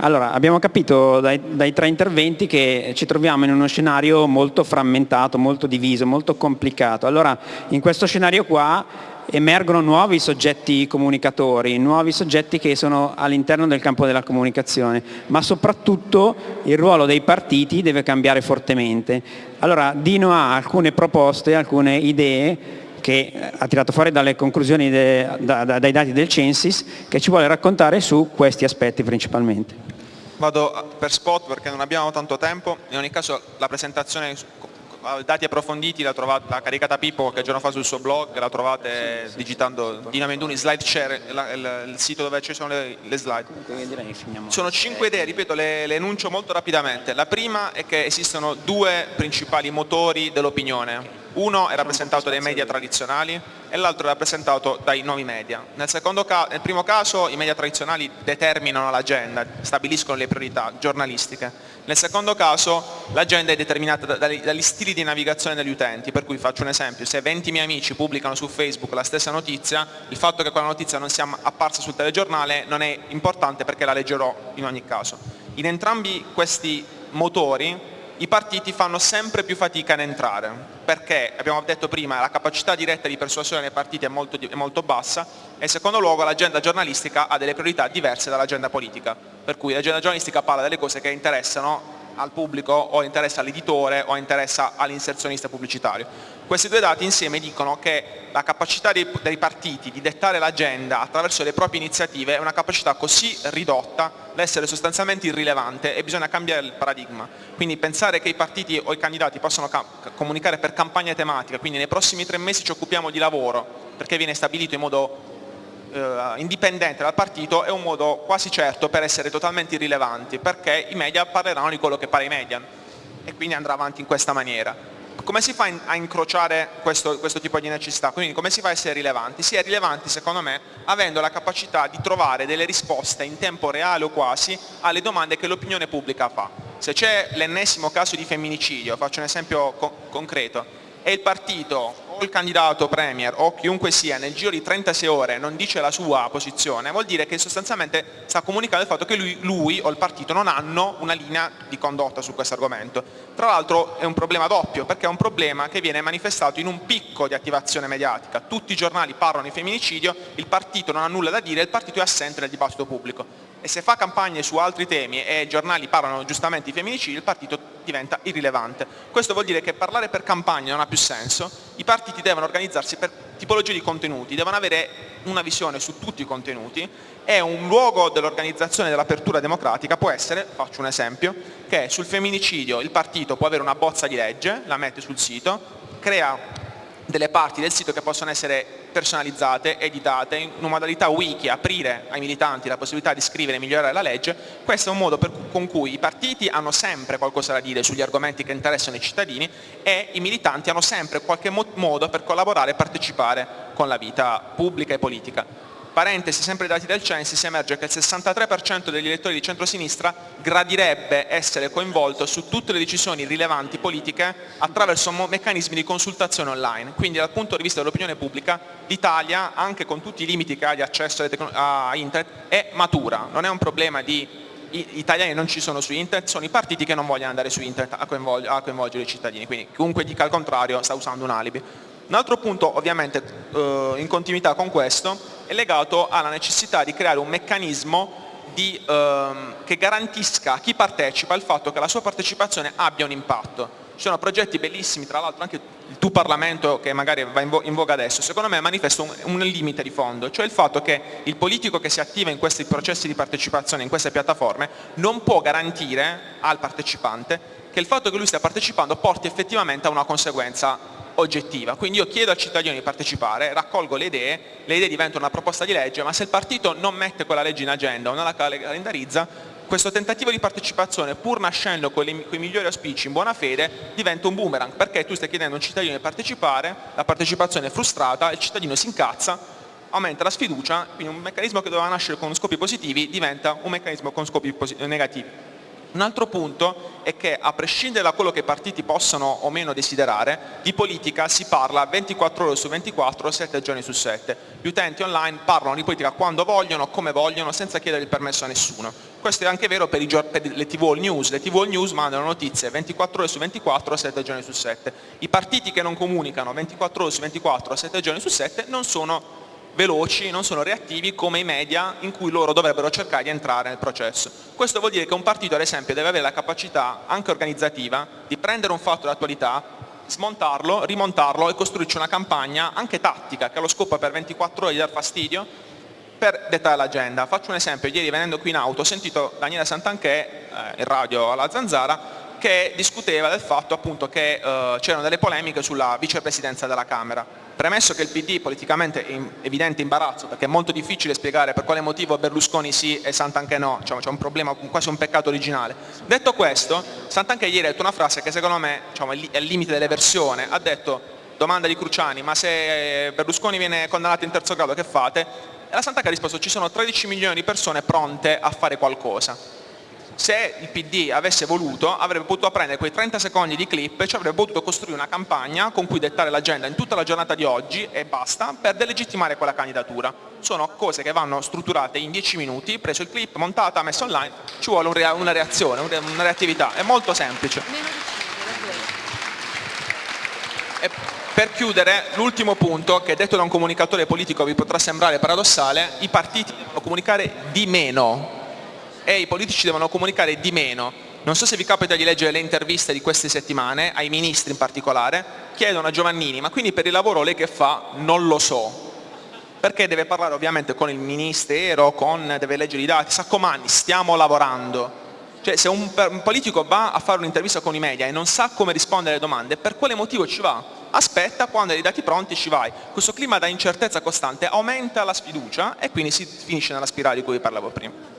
Speaker 3: Allora, abbiamo capito dai, dai, tre interventi che ci troviamo in uno scenario molto frammentato, molto diviso, molto complicato. Allora, in questo scenario qua emergono nuovi soggetti comunicatori, nuovi soggetti che sono all'interno del campo della comunicazione, ma soprattutto il ruolo dei partiti deve cambiare fortemente. Allora, Dino ha alcune proposte, alcune idee che ha tirato fuori dalle conclusioni de, da, da, dai dati del Censis che ci vuole raccontare su questi aspetti principalmente.
Speaker 4: Vado per spot perché non abbiamo tanto tempo, in ogni caso la presentazione dati approfonditi l'ha caricata Pippo qualche giorno fa sul suo blog, la trovate digitando Dina Menduni slide share, il, il, sito dove ci sono le, le slide. Sono cinque idee, ripeto, le, le enuncio molto rapidamente. La prima è che esistono due principali motori dell'opinione, uno è rappresentato dai media tradizionali e l'altro è rappresentato dai nuovi media. Nel, nel primo caso i media tradizionali determinano l'agenda, stabiliscono le priorità giornalistiche. Nel secondo caso l'agenda è determinata dagli, stili di navigazione degli utenti, per cui faccio un esempio, se 20 miei amici pubblicano su Facebook la stessa notizia, il fatto che quella notizia non sia apparsa sul telegiornale non è importante perché la leggerò in ogni caso. In entrambi questi motori i partiti fanno sempre più fatica ad entrare, perché abbiamo detto prima la capacità diretta di persuasione dei partiti è molto, è molto bassa e secondo luogo l'agenda giornalistica ha delle priorità diverse dall'agenda politica, per cui l'agenda giornalistica parla delle cose che interessano al pubblico o interessa all'editore o interessa all'inserzionista pubblicitario. Questi due dati insieme dicono che la capacità dei, dei partiti di dettare l'agenda attraverso le proprie iniziative è una capacità così ridotta da essere sostanzialmente irrilevante e bisogna cambiare il paradigma. Quindi pensare che i partiti o i candidati possano comunicare per campagne tematiche, quindi nei prossimi tre mesi ci occupiamo di lavoro perché viene stabilito in modo eh, indipendente dal partito è un modo quasi certo per essere totalmente irrilevanti perché i media parleranno di quello che pare i media e quindi andrà avanti in questa maniera. Come si fa a incrociare questo, questo, tipo di necessità? Quindi come si fa a essere rilevanti? Si è rilevanti secondo me avendo la capacità di trovare delle risposte in tempo reale o quasi alle domande che l'opinione pubblica fa. Se c'è l'ennesimo caso di femminicidio, faccio un esempio co concreto, e il partito il candidato premier o chiunque sia nel giro di 36 ore non dice la sua posizione, vuol dire che sostanzialmente sta comunicando il fatto che lui, lui o il partito non hanno una linea di condotta su questo argomento. Tra l'altro è un problema doppio, perché è un problema che viene manifestato in un picco di attivazione mediatica. Tutti i giornali parlano di femminicidio, il partito non ha nulla da dire, il partito è assente nel dibattito pubblico e se fa campagne su altri temi e i giornali parlano giustamente di femminicidi, il partito diventa irrilevante. Questo vuol dire che parlare per campagne non ha più senso, i partiti devono organizzarsi per tipologie di contenuti, devono avere una visione su tutti i contenuti e un luogo dell'organizzazione dell'apertura democratica può essere, faccio un esempio, che sul femminicidio il partito può avere una bozza di legge, la mette sul sito, crea delle parti del sito che possono essere personalizzate, editate, in una modalità wiki, aprire ai militanti la possibilità di scrivere e migliorare la legge, questo è un modo per, con cui i partiti hanno sempre qualcosa da dire sugli argomenti che interessano i cittadini e i militanti hanno sempre qualche modo per collaborare e partecipare con la vita pubblica e politica parentesi, sempre dati del Censis, emerge che il 63% degli elettori di centrosinistra gradirebbe essere coinvolto su tutte le decisioni rilevanti politiche attraverso meccanismi di consultazione online. Quindi dal punto di vista dell'opinione pubblica l'Italia, anche con tutti i limiti che ha di accesso a internet, è matura, non è un problema di gli italiani non ci sono su internet, sono i partiti che non vogliono andare su internet a coinvolgere i cittadini, quindi chiunque dica il contrario sta usando un alibi. Un altro punto ovviamente eh, in continuità con questo è legato alla necessità di creare un meccanismo di, ehm, che garantisca a chi partecipa il fatto che la sua partecipazione abbia un impatto. Ci sono progetti bellissimi, tra l'altro anche il tuo Parlamento che magari va in, voga adesso, secondo me manifesta un, un, limite di fondo, cioè il fatto che il politico che si attiva in questi processi di partecipazione, in queste piattaforme, non può garantire al partecipante che il fatto che lui stia partecipando porti effettivamente a una conseguenza oggettiva. Quindi io chiedo al cittadino di partecipare, raccolgo le idee, le idee diventano una proposta di legge, ma se il partito non mette quella legge in agenda o non la calendarizza, questo tentativo di partecipazione, pur nascendo con, le, con, i migliori auspici in buona fede, diventa un boomerang, perché tu stai chiedendo a un cittadino di partecipare, la partecipazione è frustrata, il cittadino si incazza, aumenta la sfiducia, quindi un meccanismo che doveva nascere con scopi positivi diventa un meccanismo con scopi negativi. Un altro punto è che a prescindere da quello che i partiti possano o meno desiderare, di politica si parla 24 ore su 24, 7 giorni su 7. Gli utenti online parlano di politica quando vogliono, come vogliono, senza chiedere il permesso a nessuno. Questo è anche vero per, per le tv all news, le tv all news mandano notizie 24 ore su 24, 7 giorni su 7. I partiti che non comunicano 24 ore su 24, 7 giorni su 7 non sono veloci, non sono reattivi come i media in cui loro dovrebbero cercare di entrare nel processo. Questo vuol dire che un partito ad esempio deve avere la capacità anche organizzativa di prendere un fatto d'attualità, smontarlo, rimontarlo e costruirci una campagna anche tattica che ha lo scopo per 24 ore di dar fastidio per dettare l'agenda. Faccio un esempio, ieri venendo qui in auto ho sentito Daniele Santanché eh, in radio alla Zanzara che discuteva del fatto appunto che eh, c'erano delle polemiche sulla vicepresidenza della Camera. Premesso che il PD politicamente è in evidente imbarazzo, perché è molto difficile spiegare per quale motivo Berlusconi sì e Santanché no, diciamo, c'è un problema, quasi un peccato originale. Detto questo, Santanché ieri ha detto una frase che secondo me diciamo, è al limite dell'eversione, ha detto domanda di Cruciani, ma se Berlusconi viene condannato in terzo grado che fate? E la Santanché ha risposto ci sono 13 milioni di persone pronte a fare qualcosa se il PD avesse voluto avrebbe potuto prendere quei 30 secondi di clip e ci avrebbe potuto costruire una campagna con cui dettare l'agenda in tutta la giornata di oggi e basta per delegittimare quella candidatura. Sono cose che vanno strutturate in 10 minuti, preso il clip, montata, messa online, ci vuole una reazione, una reattività, è molto semplice. E per chiudere, l'ultimo punto, che detto da un comunicatore politico vi potrà sembrare paradossale, i partiti devono comunicare di meno e i politici devono comunicare di meno. Non so se vi capita di leggere le interviste di queste settimane, ai ministri in particolare, chiedono a Giovannini, ma quindi per il lavoro lei che fa? Non lo so. Perché deve parlare ovviamente con il ministero, con, deve leggere i dati, sa comandi, stiamo lavorando. Cioè se un, un politico va a fare un'intervista con i media e non sa come rispondere alle domande, per quale motivo ci va? Aspetta, quando hai i dati pronti ci vai. Questo clima da incertezza costante aumenta la sfiducia e quindi si finisce nella spirale di cui parlavo prima.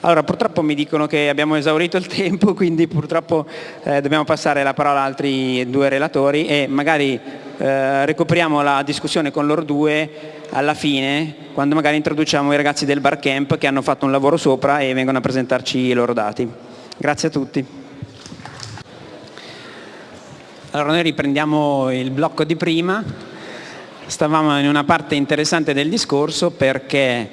Speaker 3: Allora, purtroppo mi dicono che abbiamo esaurito il tempo, quindi purtroppo eh, dobbiamo passare la parola a altri due relatori e magari eh, recuperiamo la discussione con loro due alla fine, quando magari introduciamo i ragazzi del barcamp che hanno fatto un lavoro sopra e vengono a presentarci i loro dati. Grazie a tutti. Allora noi riprendiamo il blocco di prima stavamo in una parte interessante del discorso perché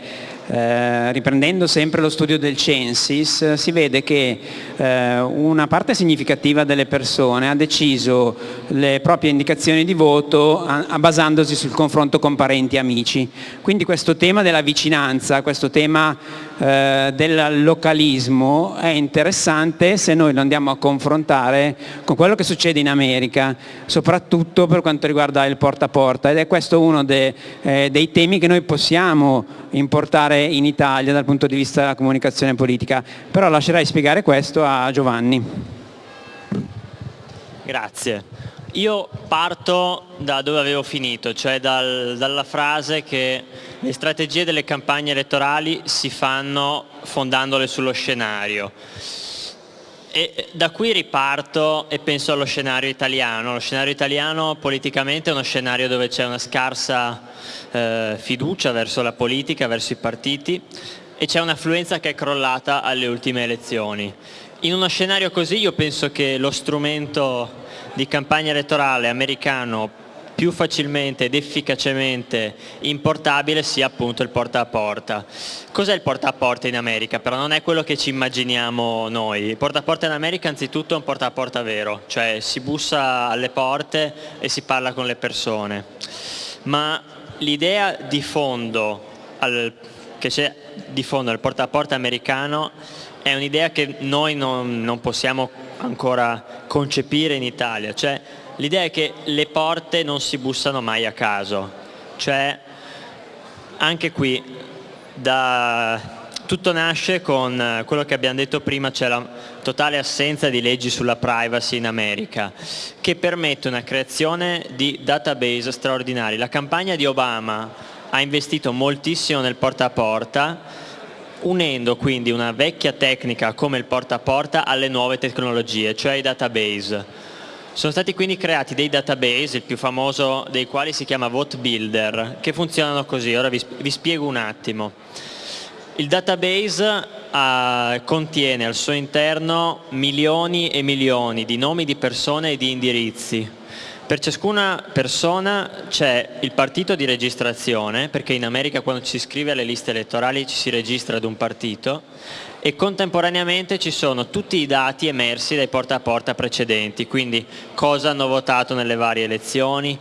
Speaker 3: eh, riprendendo sempre lo studio del Censis, si vede che eh, una parte significativa delle persone ha deciso le proprie indicazioni di voto a, a basandosi sul confronto con parenti e amici. Quindi questo tema della vicinanza, questo tema eh, del localismo è interessante se noi lo andiamo a confrontare con quello che succede in America, soprattutto per quanto riguarda il porta a porta ed è questo uno de, eh, dei temi che noi possiamo importare in Italia dal punto di vista della comunicazione politica. Però lascerei spiegare questo a Giovanni.
Speaker 5: Grazie. Io parto da dove avevo finito, cioè dal, dalla frase che le strategie delle campagne elettorali si fanno fondandole sullo scenario. E da qui riparto e penso allo scenario italiano. Lo scenario italiano politicamente è uno scenario dove c'è una scarsa eh, fiducia verso la politica, verso i partiti e c'è un'affluenza che è crollata alle ultime elezioni. In uno scenario così io penso che lo strumento di campagna elettorale americano più facilmente ed efficacemente importabile sia appunto il porta a porta. Cos'è il porta a porta in America? Però non è quello che ci immaginiamo noi. Il porta a porta in America anzitutto è un porta a porta vero, cioè si bussa alle porte e si parla con le persone. Ma l'idea di fondo al, che c'è di fondo al porta a porta americano è un'idea che noi non, non possiamo ancora concepire in Italia, cioè l'idea è che le porte non si bussano mai a caso, cioè anche qui da, tutto nasce con quello che abbiamo detto prima, cioè la totale assenza di leggi sulla privacy in America, che permette una creazione di database straordinari. La campagna di Obama ha investito moltissimo nel porta a porta, unendo quindi una vecchia tecnica come il porta a porta alle nuove tecnologie, cioè i database. Sono stati quindi creati dei database, il più famoso dei quali si chiama Vote Builder, che funzionano così, ora vi, vi spiego un attimo. Il database uh, contiene al suo interno milioni e milioni di nomi di persone e di indirizzi. Per ciascuna persona c'è il partito di registrazione, perché in America quando ci si iscrive alle liste elettorali ci si registra ad un partito, e contemporaneamente ci sono tutti i dati emersi dai porta a porta precedenti, quindi cosa hanno votato nelle varie elezioni,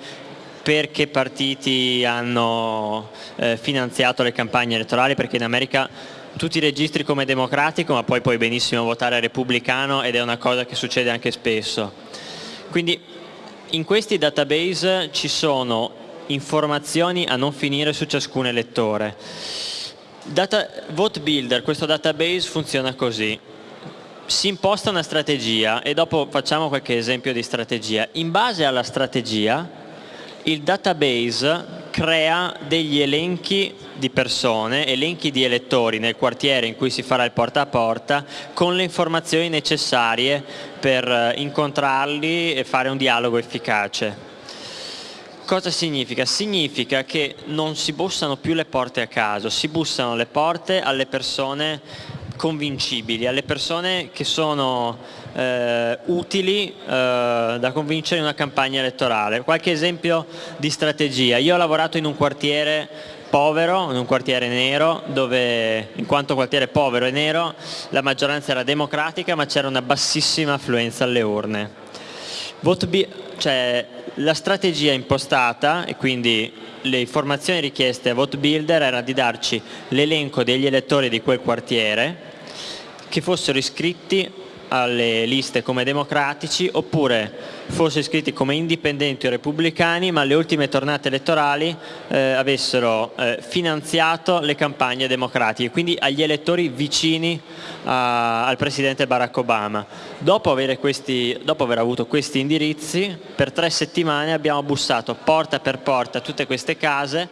Speaker 5: perché partiti hanno eh, finanziato le campagne elettorali, perché in America tu ti registri come democratico ma poi puoi benissimo votare repubblicano ed è una cosa che succede anche spesso. Quindi in questi database ci sono informazioni a non finire su ciascun elettore Data, Vote Builder, questo database funziona così. Si imposta una strategia e dopo facciamo qualche esempio di strategia. In base alla strategia il database crea degli elenchi di persone, elenchi di elettori nel quartiere in cui si farà il porta a porta con le informazioni necessarie per eh, incontrarli e fare un dialogo efficace. Cosa significa? Significa che non si bussano più le porte a caso, si bussano le porte alle persone convincibili, alle persone che sono eh, utili eh, da convincere in una campagna elettorale. Qualche esempio di strategia. Io ho lavorato in un quartiere povero, in un quartiere nero, dove in quanto quartiere povero e nero la maggioranza era democratica ma c'era una bassissima affluenza alle urne. Cioè, la strategia impostata e quindi le informazioni richieste a Vote Builder era di darci l'elenco degli elettori di quel quartiere che fossero iscritti alle liste come democratici oppure fossero iscritti come indipendenti o repubblicani ma alle ultime tornate elettorali eh, avessero eh, finanziato le campagne democratiche, quindi agli elettori vicini a, al Presidente Barack Obama. Dopo, questi, dopo aver avuto questi indirizzi, per tre settimane abbiamo bussato porta per porta tutte queste case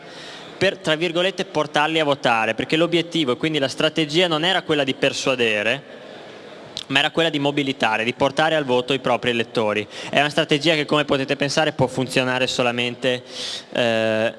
Speaker 5: per, tra virgolette, portarli a votare, perché l'obiettivo e quindi la strategia non era quella di persuadere, ma era quella di mobilitare, di portare al voto i propri elettori. È una strategia che come potete pensare può funzionare solamente eh,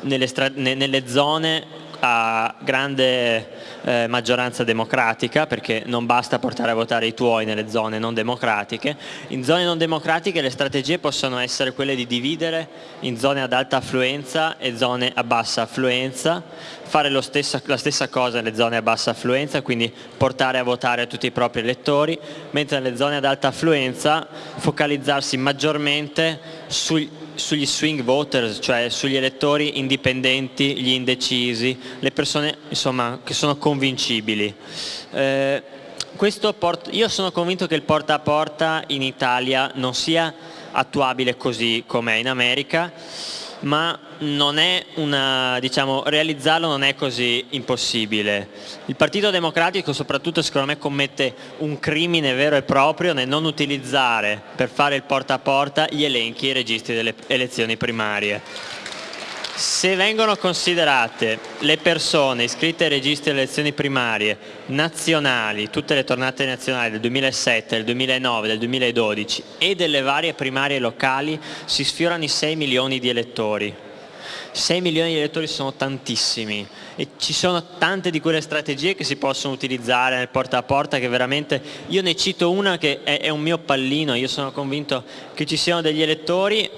Speaker 5: nelle, nelle zone a grande eh, maggioranza democratica perché non basta portare a votare i tuoi nelle zone non democratiche. In zone non democratiche le strategie possono essere quelle di dividere in zone ad alta affluenza e zone a bassa affluenza, fare stessa, la stessa cosa nelle zone a bassa affluenza, quindi portare a votare a tutti i propri elettori, mentre nelle zone ad alta affluenza focalizzarsi maggiormente sui sugli swing voters, cioè sugli elettori indipendenti, gli indecisi, le persone insomma, che sono convincibili. Eh, io sono convinto che il porta a porta in Italia non sia attuabile così come in America, ma una, diciamo, realizzarlo non è così impossibile. Il Partito Democratico soprattutto secondo me commette un crimine vero e proprio nel non utilizzare per fare il porta a porta gli elenchi e i registri delle elezioni primarie. Se vengono considerate le persone iscritte ai registri delle elezioni primarie nazionali, tutte le tornate nazionali del 2007, del 2009, del 2012 e delle varie primarie locali, si sfiorano i 6 milioni di elettori. 6 milioni di elettori sono tantissimi e ci sono tante di quelle strategie che si possono utilizzare nel porta a porta che veramente, io ne cito una che è, è un mio pallino, io sono convinto che ci siano degli elettori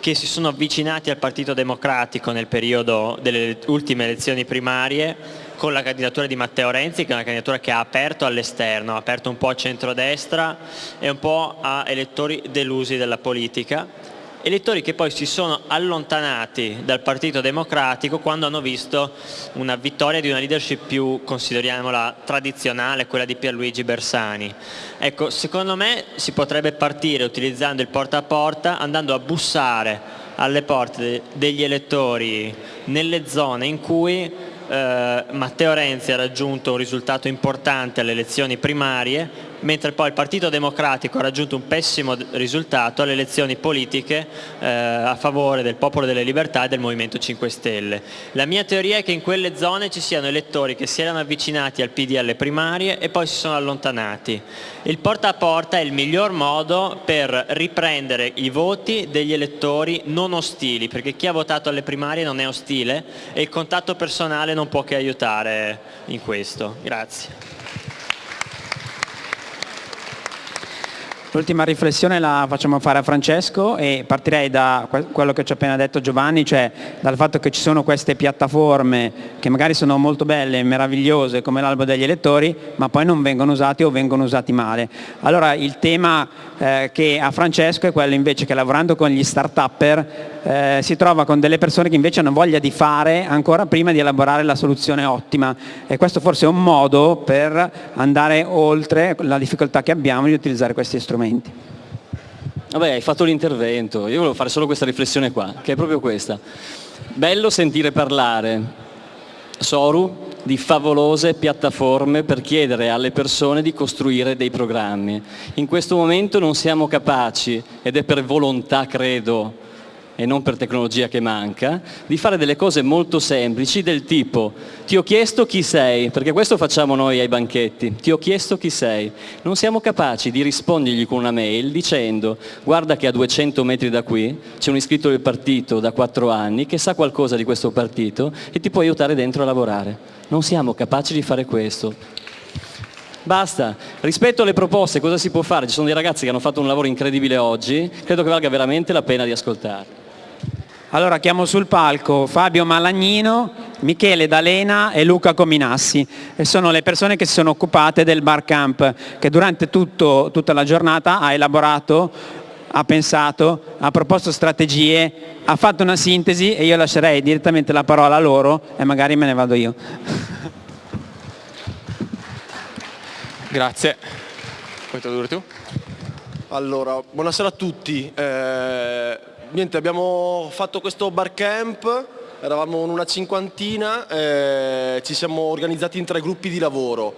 Speaker 5: che si sono avvicinati al Partito Democratico nel periodo delle ultime elezioni primarie con la candidatura di Matteo Renzi, che è una candidatura che ha aperto all'esterno, ha aperto un po' a centrodestra e un po' a elettori delusi della politica elettori che poi si sono allontanati dal Partito Democratico quando hanno visto una vittoria di una leadership più, consideriamola, tradizionale, quella di Pierluigi Bersani. Ecco, secondo me si potrebbe partire utilizzando il porta a porta, andando a bussare alle porte degli elettori nelle zone in cui eh, Matteo Renzi ha raggiunto un risultato importante alle elezioni primarie mentre poi il Partito Democratico ha raggiunto un pessimo risultato alle elezioni politiche eh, a favore del Popolo delle Libertà e del Movimento 5 Stelle. La mia teoria è che in quelle zone ci siano elettori che si erano avvicinati al PD alle primarie e poi si sono allontanati. Il porta a porta è il miglior modo per riprendere i voti degli elettori non ostili, perché chi ha votato alle primarie non è ostile e il contatto personale non può che aiutare in questo. Grazie.
Speaker 3: L'ultima riflessione la facciamo fare a Francesco e partirei da quello che ci ha appena detto Giovanni, cioè dal fatto che ci sono queste piattaforme che magari sono molto belle meravigliose come l'albo degli elettori, ma poi non vengono usati o vengono usati male. Allora il tema eh, che ha Francesco è quello invece che lavorando con gli start-upper eh, si trova con delle persone che invece hanno voglia di fare ancora prima di elaborare la soluzione ottima e questo forse è un modo per andare oltre la difficoltà che abbiamo di utilizzare questi strumenti strumenti.
Speaker 2: Vabbè, hai fatto l'intervento, io volevo fare solo questa riflessione qua, che è proprio questa. Bello sentire parlare, Soru, di favolose piattaforme per chiedere alle persone di costruire dei programmi. In questo momento non siamo capaci, ed è per volontà, credo, e non per tecnologia che manca, di fare delle cose molto semplici del tipo ti ho chiesto chi sei, perché questo facciamo noi ai banchetti, ti ho chiesto chi sei. Non siamo capaci di rispondergli con una mail dicendo guarda che a 200 metri da qui c'è un iscritto del partito da 4 anni che sa qualcosa di questo partito e ti può aiutare dentro a lavorare. Non siamo capaci di fare questo. Basta. Rispetto alle proposte, cosa si può fare? Ci sono dei ragazzi che hanno fatto un lavoro incredibile oggi, credo che valga veramente la pena di ascoltare.
Speaker 3: Allora chiamo sul palco Fabio Malagnino, Michele D'Alena e Luca Cominassi e sono le persone che si sono occupate del bar camp che durante tutto, tutta la giornata ha elaborato, ha pensato, ha proposto strategie, ha fatto una sintesi e io lascerei direttamente la parola a loro e magari me ne vado io.
Speaker 6: Grazie. Puoi tradurre tu?
Speaker 7: Allora, buonasera a tutti. Eh niente, abbiamo fatto questo bar camp, eravamo una cinquantina, eh, ci siamo organizzati in tre gruppi di lavoro.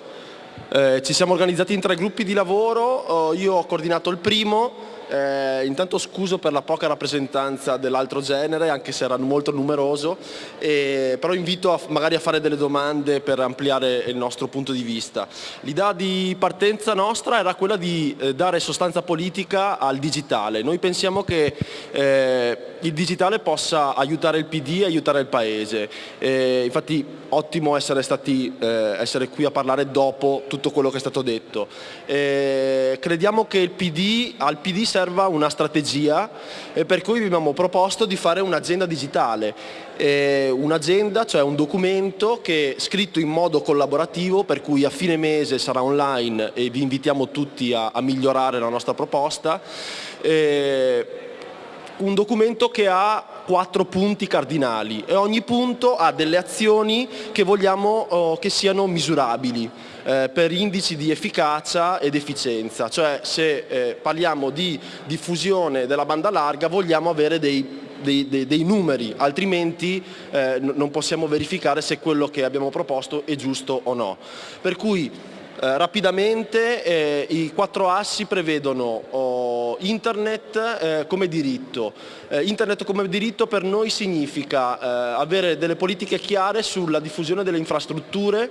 Speaker 7: Eh, ci siamo organizzati in tre gruppi di lavoro, io ho coordinato il primo, eh, intanto scuso per la poca rappresentanza dell'altro genere, anche se era molto numeroso, eh, però invito a, magari a fare delle domande per ampliare il nostro punto di vista. L'idea di partenza nostra era quella di eh, dare sostanza politica al digitale. Noi pensiamo che eh, il digitale possa aiutare il PD e aiutare il Paese. Eh, infatti ottimo essere, stati, eh, essere qui a parlare dopo tutto quello che è stato detto. crediamo che PD, al PD serva una strategia per cui vi abbiamo proposto di fare un'agenda digitale, eh, un'agenda, cioè un documento che scritto in modo collaborativo per cui a fine mese sarà online e vi invitiamo tutti a, a migliorare la nostra proposta. Un documento che ha quattro punti cardinali e ogni punto ha delle azioni che vogliamo oh, che siano misurabili eh, per indici di efficacia ed efficienza, cioè se eh, parliamo di diffusione della banda larga vogliamo avere dei dei, dei, dei, numeri, altrimenti eh, non possiamo verificare se quello che abbiamo proposto è giusto o no. Per cui eh, rapidamente eh, i quattro assi prevedono oh, internet eh, come diritto. Eh, internet come diritto per noi significa eh, avere delle politiche chiare sulla diffusione delle infrastrutture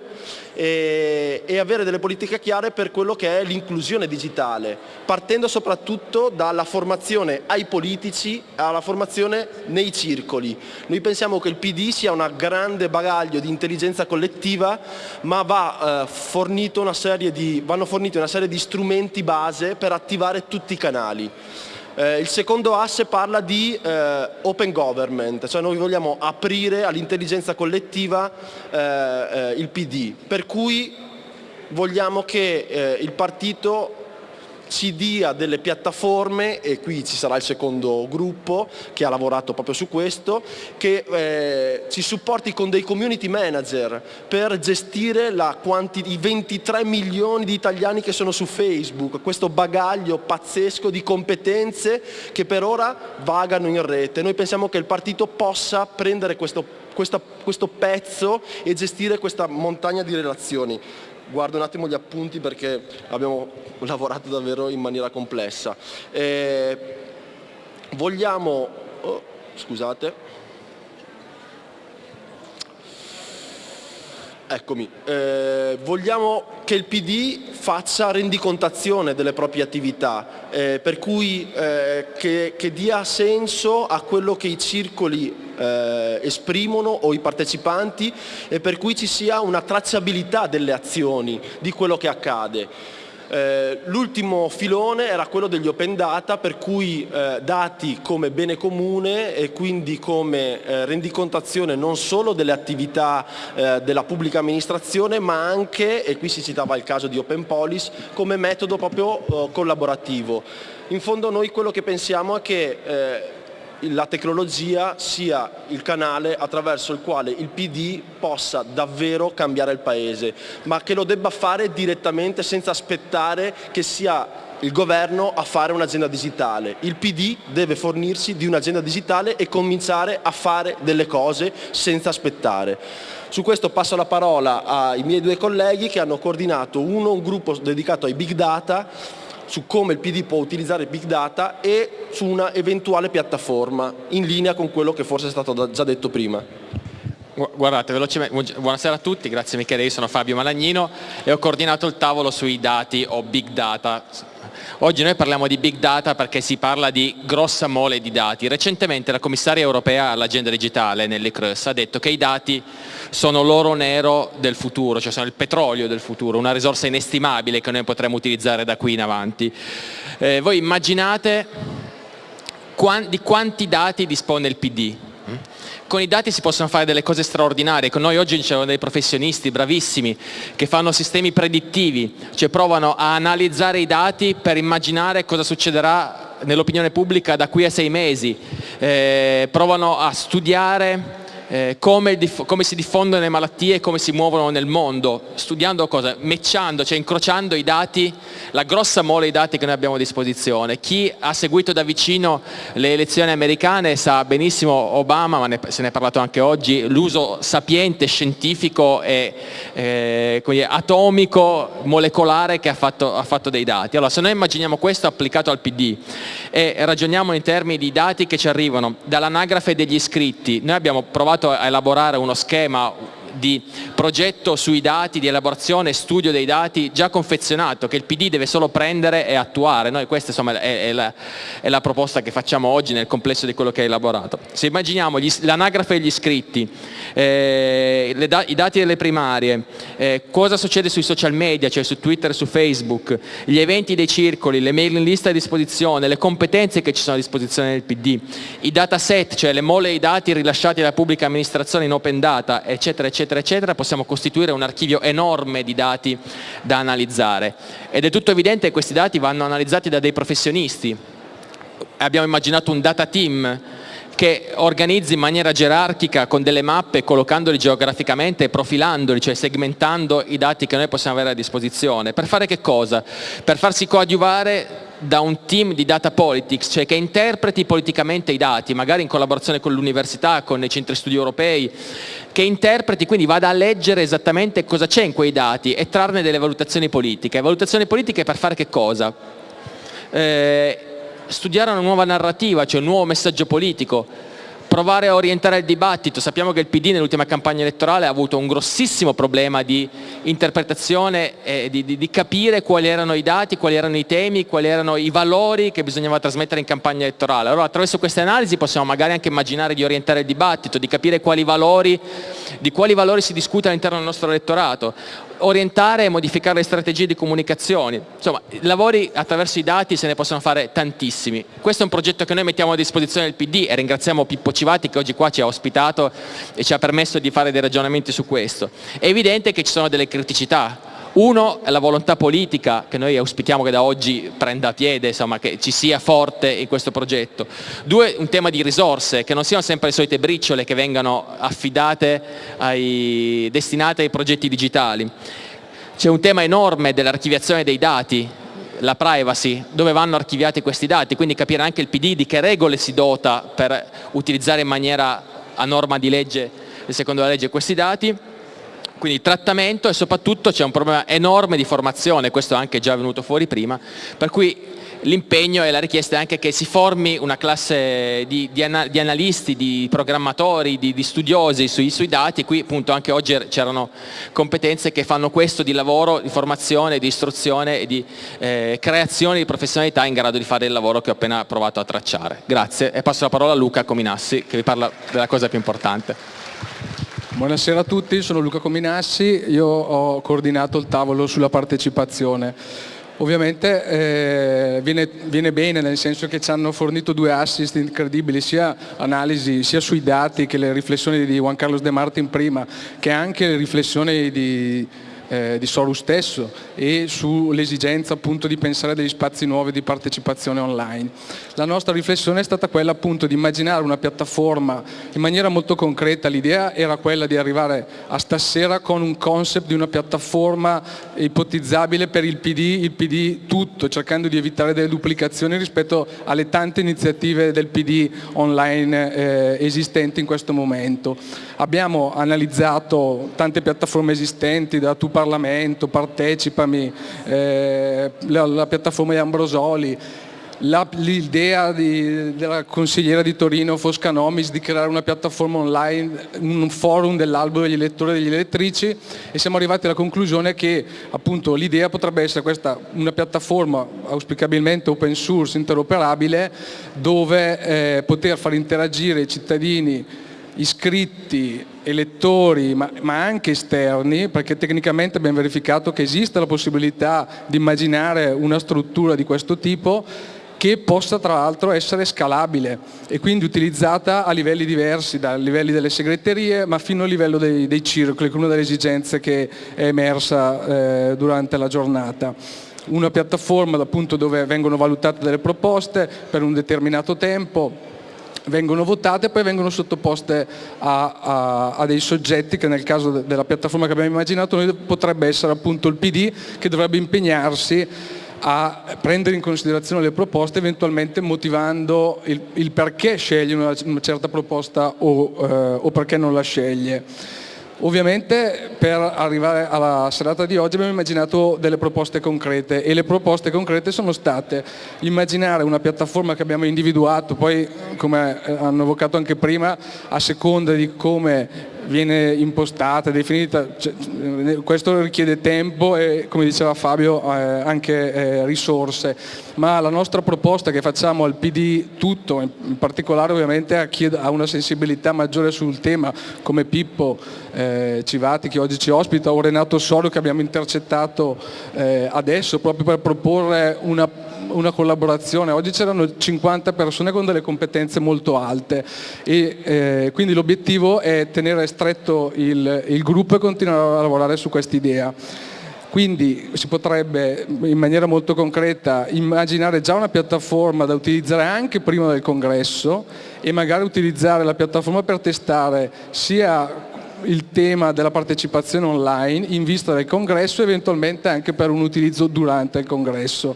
Speaker 7: e, e avere delle politiche chiare per quello che è l'inclusione digitale, partendo soprattutto dalla formazione ai politici alla formazione nei circoli. Noi pensiamo che il PD sia un grande bagaglio di intelligenza collettiva ma va fornito una di, vanno forniti una serie di strumenti base per attivare tutti i canali. Eh, il secondo asse parla di eh, open government, cioè noi vogliamo aprire all'intelligenza collettiva eh, eh il PD, per cui vogliamo che eh, il partito ci dia delle piattaforme, e qui ci sarà il secondo gruppo che ha lavorato proprio su questo, che eh, ci supporti con dei community manager per gestire i 23 milioni di italiani che sono su Facebook, questo bagaglio pazzesco di competenze che per ora vagano in rete. Noi pensiamo che il partito possa prendere questo, questo, questo pezzo e gestire questa montagna di relazioni guardo un attimo gli appunti perché abbiamo lavorato davvero in maniera complessa. Eh, vogliamo, oh, scusate, Eccomi, eh, vogliamo che il PD faccia rendicontazione delle proprie attività, eh, per cui eh, che, che, dia senso a quello che i circoli eh, esprimono o i partecipanti e per cui ci sia una tracciabilità delle azioni, di quello che accade. Eh, l'ultimo filone era quello degli open data per cui eh, dati come bene comune e quindi come eh, rendicontazione non solo delle attività della pubblica amministrazione ma anche, e qui si citava il caso di Open Police, come metodo proprio collaborativo. In fondo noi quello che pensiamo è che la tecnologia sia il canale attraverso il quale il PD possa davvero cambiare il Paese, ma che lo debba fare direttamente senza aspettare che sia il governo a fare un'agenda digitale. Il PD deve fornirsi di un'agenda digitale e cominciare a fare delle cose senza aspettare. Su questo passo la parola ai miei due colleghi che hanno coordinato uno un gruppo dedicato ai big data su come il PD può utilizzare Big Data e su una eventuale piattaforma in linea con quello che forse è stato già detto prima.
Speaker 6: Guardate, velocemente, buonasera a tutti, grazie Michele, io sono Fabio Malagnino e ho coordinato il tavolo sui dati o Big Data Oggi noi parliamo di big data perché si parla di grossa mole di dati. Recentemente la commissaria europea all'agenda digitale, Nelly Cruz, ha detto che i dati sono l'oro nero del futuro, cioè sono il petrolio del futuro, una risorsa inestimabile che noi potremo utilizzare da qui in avanti. Eh, voi immaginate di quanti dati dispone il PD? con i dati si possono fare delle cose straordinarie, con noi oggi c'erano dei professionisti bravissimi che fanno sistemi predittivi, cioè provano a analizzare i dati per immaginare cosa succederà nell'opinione pubblica da qui a sei mesi, eh, provano a studiare eh, come, come, si diffondono le malattie e come si muovono nel mondo, studiando cosa? Mecciando, cioè incrociando i dati, la grossa mole di dati che noi abbiamo a disposizione. Chi ha seguito da vicino le elezioni americane sa benissimo Obama, ma ne, se ne è parlato anche oggi, l'uso sapiente, scientifico e eh, atomico, molecolare che ha fatto, ha fatto dei dati. Allora se noi immaginiamo questo applicato al PD e ragioniamo in termini di dati che ci arrivano. Dall'anagrafe degli iscritti, noi abbiamo provato a elaborare uno schema di progetto sui dati, di elaborazione e studio dei dati già confezionato che il PD deve solo prendere e attuare. Noi questa insomma, è, è, la, è, la, proposta che facciamo oggi nel complesso di quello che è elaborato. Se immaginiamo l'anagrafe degli iscritti, eh, da, i dati delle primarie, eh, cosa succede sui social media, cioè su Twitter e su Facebook, gli eventi dei circoli, le mailing list a disposizione, le competenze che ci sono a disposizione del PD, i dataset, cioè le mole dei dati rilasciati dalla pubblica amministrazione in open data, eccetera, eccetera eccetera, eccetera, possiamo costituire un archivio enorme di dati da analizzare. Ed è tutto evidente che questi dati vanno analizzati da dei professionisti. Abbiamo immaginato un data team che organizzi in maniera gerarchica con delle mappe, collocandoli geograficamente e profilandoli, cioè segmentando i dati che noi possiamo avere a disposizione. Per fare che cosa? Per farsi coadiuvare da un team di data politics, cioè che interpreti politicamente i dati, magari in collaborazione con l'università, con i centri studi europei, che interpreti, quindi vada a leggere esattamente cosa c'è in quei dati e trarne delle valutazioni politiche. Valutazioni politiche per fare che cosa? Eh, studiare una nuova narrativa, cioè un nuovo messaggio politico, provare a orientare il dibattito. Sappiamo che il PD nell'ultima campagna elettorale ha avuto un grossissimo problema di interpretazione e di, di, di, capire quali erano i dati, quali erano i temi, quali erano i valori che bisognava trasmettere in campagna elettorale. Allora attraverso queste analisi possiamo magari anche immaginare di orientare il dibattito, di capire quali valori, di quali valori si discute all'interno del nostro elettorato orientare e modificare le strategie di comunicazione. Insomma, lavori attraverso i dati se ne possono fare tantissimi. Questo è un progetto che noi mettiamo a disposizione del PD e ringraziamo Pippo Civati che oggi qua ci ha ospitato e ci ha permesso di fare dei ragionamenti su questo. È evidente che ci sono delle criticità, uno è la volontà politica che noi auspichiamo che da oggi prenda piede, insomma, che ci sia forte in questo progetto. Due, un tema di risorse, che non siano sempre le solite briciole che vengano affidate, ai, destinate ai progetti digitali. C'è un tema enorme dell'archiviazione dei dati, la privacy, dove vanno archiviati questi dati, quindi capire anche il PD di che regole si dota per utilizzare in maniera a norma di legge, secondo la legge, questi dati quindi trattamento e soprattutto c'è un problema enorme di formazione, questo è anche già venuto fuori prima, per cui l'impegno e la richiesta è anche che si formi una classe di, di, di analisti, di programmatori, di, di studiosi sui, sui, dati, qui appunto anche oggi c'erano competenze che fanno questo di lavoro, di formazione, di istruzione e di eh, creazione di professionalità in grado di fare il lavoro che ho appena provato a tracciare. Grazie e passo la parola a Luca Cominassi che vi parla della cosa più importante.
Speaker 8: Buonasera a tutti, sono Luca Cominassi, io ho coordinato il tavolo sulla partecipazione. Ovviamente eh, viene, viene, bene nel senso che ci hanno fornito due assist incredibili, sia analisi sia sui dati che le riflessioni di Juan Carlos De Martin prima, che anche le riflessioni di eh, di Soru stesso e sull'esigenza appunto di pensare degli spazi nuovi di partecipazione online. La nostra riflessione è stata quella appunto di immaginare una piattaforma in maniera molto concreta, l'idea era quella di arrivare a stasera con un concept di una piattaforma ipotizzabile per il PD, il PD tutto, cercando di evitare delle duplicazioni rispetto alle tante iniziative del PD online eh, esistenti in questo momento. Abbiamo analizzato tante piattaforme esistenti, da Tu Parlamento, Partecipami, eh, la, la piattaforma di Ambrosoli, l'idea della consigliera di Torino Foscanomis di creare una piattaforma online, un forum dell'albo degli elettori e degli elettrici e siamo arrivati alla conclusione che appunto l'idea potrebbe essere questa, una piattaforma auspicabilmente open source, interoperabile, dove eh, poter far interagire i cittadini iscritti, elettori ma, ma, anche esterni perché tecnicamente abbiamo verificato che esiste la possibilità di immaginare una struttura di questo tipo che possa tra l'altro essere scalabile e quindi utilizzata a livelli diversi, dai livelli delle segreterie ma fino al livello dei, dei circoli, che è una delle esigenze che è emersa eh, durante la giornata. Una piattaforma appunto dove vengono valutate delle proposte per un determinato tempo vengono votate e poi vengono sottoposte a, a, a, dei soggetti che nel caso de, della piattaforma che abbiamo immaginato noi potrebbe essere appunto il PD che dovrebbe impegnarsi a prendere in considerazione le proposte eventualmente motivando il, il perché sceglie una, una, certa proposta o, eh, o perché non la sceglie. Ovviamente per arrivare alla serata di oggi abbiamo immaginato delle proposte concrete e le proposte concrete sono state immaginare una piattaforma che abbiamo individuato, poi come hanno evocato anche prima, a seconda di come viene impostata, definita, cioè, questo richiede tempo e come diceva Fabio eh, anche eh, risorse, ma la nostra proposta che facciamo al PD tutto, in particolare ovviamente a chi ha una sensibilità maggiore sul tema come Pippo eh, Civati che oggi ci ospita o Renato Sorio che abbiamo intercettato eh, adesso proprio per proporre una una collaborazione, oggi c'erano 50 persone con delle competenze molto alte e eh, quindi l'obiettivo è tenere stretto il, il gruppo e continuare a lavorare su quest'idea. Quindi si potrebbe in maniera molto concreta immaginare già una piattaforma da utilizzare anche prima del congresso e magari utilizzare la piattaforma per testare sia il tema della partecipazione online in vista del congresso e eventualmente anche per un utilizzo durante il congresso.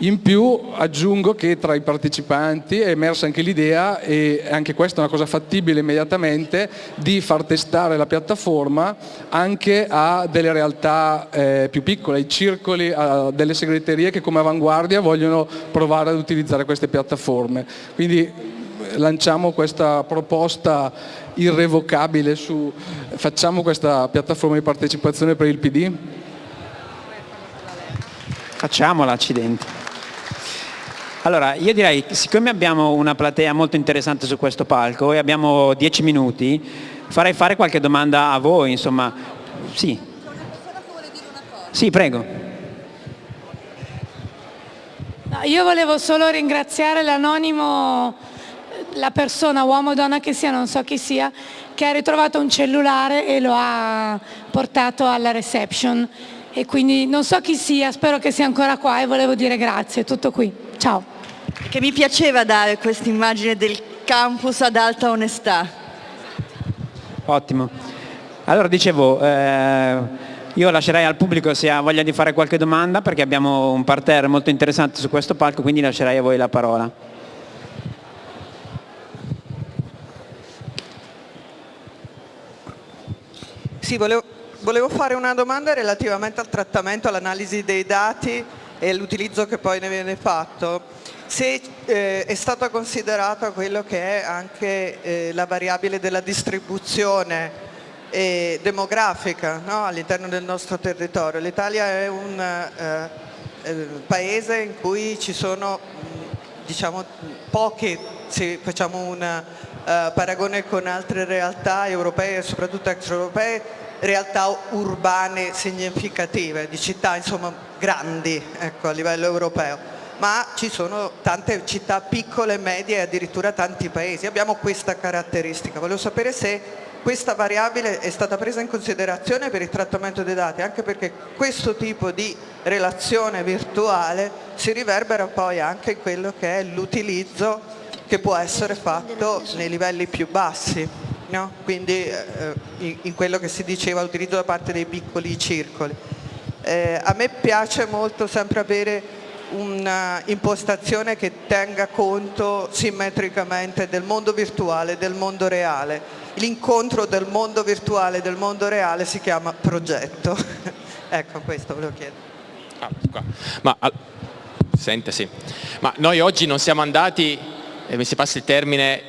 Speaker 8: In più aggiungo che tra i partecipanti è emersa anche l'idea, e anche questa è una cosa fattibile immediatamente, di far testare la piattaforma anche a delle realtà eh, più piccole, ai circoli, a delle segreterie che come avanguardia vogliono provare ad utilizzare queste piattaforme. Quindi eh, lanciamo questa proposta irrevocabile su facciamo questa piattaforma di partecipazione per il PD?
Speaker 3: Facciamola, accidenti. Allora, io direi, siccome abbiamo una platea molto interessante su questo palco e abbiamo dieci minuti, farei fare qualche domanda a voi, insomma. Sì. Sì, prego.
Speaker 9: Io volevo solo ringraziare l'anonimo, la persona, uomo o donna che sia, non so chi sia, che ha ritrovato un cellulare e lo ha portato alla reception. E quindi non so chi sia, spero che sia ancora qua e volevo dire grazie, tutto qui. Ciao.
Speaker 1: Che mi piaceva dare questa immagine del campus ad alta onestà.
Speaker 3: Ottimo. Allora dicevo, eh, io lascerei al pubblico se ha voglia di fare qualche domanda perché abbiamo un parterre molto interessante su questo palco, quindi lascerei a voi la parola.
Speaker 10: Sì, volevo, volevo fare una domanda relativamente al trattamento, all'analisi dei dati e l'utilizzo che poi ne viene fatto. Se eh, è stata considerata quello che è anche eh, la variabile della distribuzione eh, demografica no? all'interno del nostro territorio. L'Italia è un eh, eh, paese in cui ci sono diciamo, poche, se facciamo un eh, paragone con altre realtà europee e soprattutto extraeuropee, realtà urbane significative, di città insomma, grandi ecco, a livello europeo ma ci sono tante città piccole, medie e addirittura tanti paesi. Abbiamo questa caratteristica. Volevo sapere se questa variabile è stata presa in considerazione per il trattamento dei dati, anche perché questo tipo di relazione virtuale si riverbera poi anche in quello che è l'utilizzo che può essere fatto nei livelli più bassi, no? quindi eh, in quello che si diceva utilizzo da parte dei piccoli circoli. Eh, a me piace molto sempre avere un'impostazione che tenga conto simmetricamente del mondo virtuale e del mondo reale. L'incontro del mondo virtuale e del mondo reale si chiama progetto. ecco, questo volevo chiedere.
Speaker 6: Ah, Ma, sente, sì. Ma noi oggi non siamo andati, e mi si passa il termine,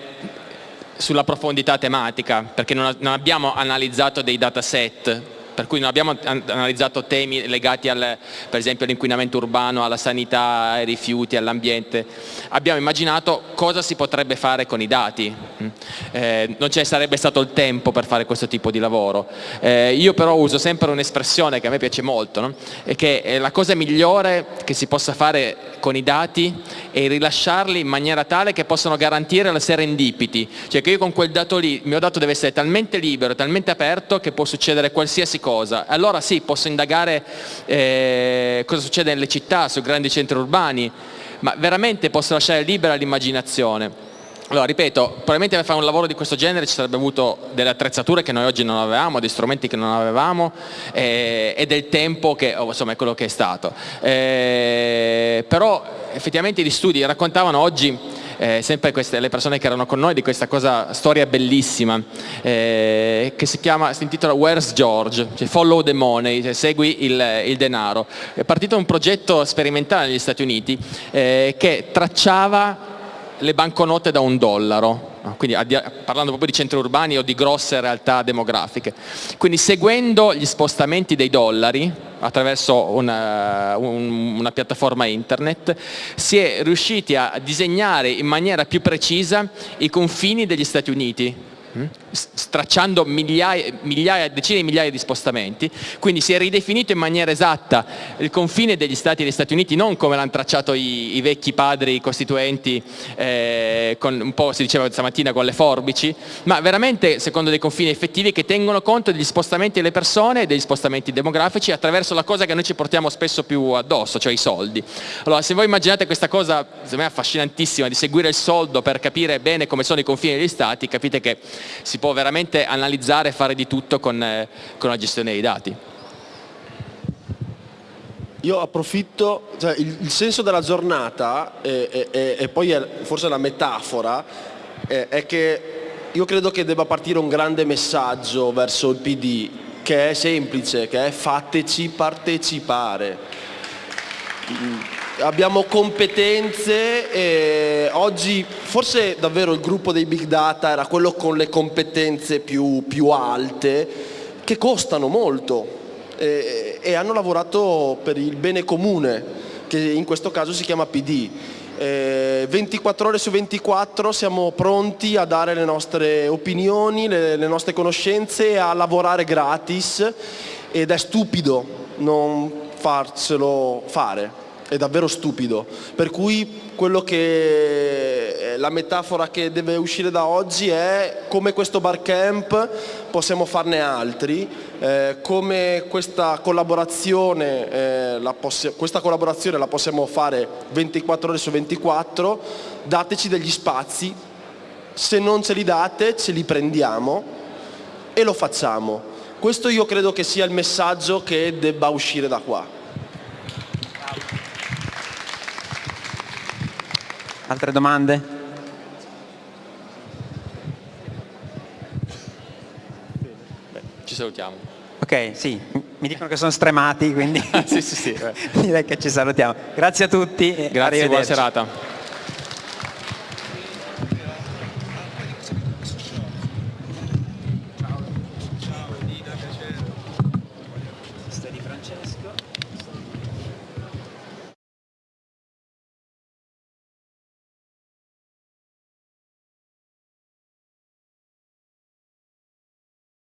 Speaker 6: sulla profondità tematica, perché non, non abbiamo analizzato dei dataset per cui non abbiamo analizzato temi legati al, per esempio all'inquinamento urbano, alla sanità, ai rifiuti, all'ambiente, abbiamo immaginato cosa si potrebbe fare con i dati, mm. eh, non ci sarebbe stato il tempo per fare questo tipo di lavoro, eh, io però uso sempre un'espressione che a me piace molto, no? è che la cosa migliore che si possa fare con i dati è rilasciarli in maniera tale che possano garantire la serendipity, cioè che io con quel dato lì, il mio dato deve essere talmente libero, talmente aperto che può succedere qualsiasi cosa cosa. Allora sì, posso indagare eh, cosa succede nelle città, sui grandi centri urbani, ma veramente posso lasciare libera l'immaginazione. Allora, ripeto, probabilmente per fare un lavoro di questo genere ci sarebbe avuto delle attrezzature che noi oggi non avevamo, dei strumenti che non avevamo eh, e del tempo che oh, insomma, è quello che è stato. Eh, però effettivamente gli studi raccontavano oggi eh, sempre queste, le persone che erano con noi di questa cosa, storia bellissima eh, che si chiama, si intitola Where's George, cioè follow the money, cioè segui il, il, denaro. È partito un progetto sperimentale negli Stati Uniti eh, che tracciava le banconote da un dollaro, quindi parlando proprio di centri urbani o di grosse realtà demografiche. Quindi seguendo gli spostamenti dei dollari attraverso una, una piattaforma internet si è riusciti a disegnare in maniera più precisa i confini degli Stati Uniti? Stracciando migliaia, migliaia, decine di migliaia di spostamenti, quindi si è ridefinito in maniera esatta il confine degli Stati degli Stati Uniti, non come l'hanno tracciato i, i, vecchi padri costituenti, eh, con, un po' si diceva stamattina con le forbici, ma veramente secondo dei confini effettivi che tengono conto degli spostamenti delle persone e degli spostamenti demografici attraverso la cosa che noi ci portiamo spesso più addosso, cioè i soldi. Allora se voi immaginate questa cosa, secondo me affascinantissima, di seguire il soldo per capire bene come sono i confini degli Stati, capite che si può veramente analizzare e fare di tutto con, eh, con la gestione dei dati.
Speaker 7: Io approfitto, cioè il, il, senso della giornata e, poi è, forse la metafora è, è che io credo che debba partire un grande messaggio verso il PD che è semplice, che è fateci partecipare abbiamo competenze e oggi forse davvero il gruppo dei big data era quello con le competenze più, più alte che costano molto e, e, hanno lavorato per il bene comune che in questo caso si chiama PD. Eh, 24 ore su 24 siamo pronti a dare le nostre opinioni, le, le nostre conoscenze, a lavorare gratis ed è stupido non farselo fare. È davvero stupido. Per cui che la metafora che deve uscire da oggi è come questo barcamp possiamo farne altri, eh, come questa collaborazione, eh, la questa collaborazione la possiamo fare 24 ore su 24, dateci degli spazi, se non ce li date ce li prendiamo e lo facciamo. Questo io credo che sia il messaggio che debba uscire da qua.
Speaker 3: Altre domande?
Speaker 6: Ci salutiamo.
Speaker 3: Ok, sì, mi dicono che sono stremati, quindi
Speaker 6: sì, sì, sì.
Speaker 3: direi che ci salutiamo. Grazie a tutti.
Speaker 6: Grazie, buona serata.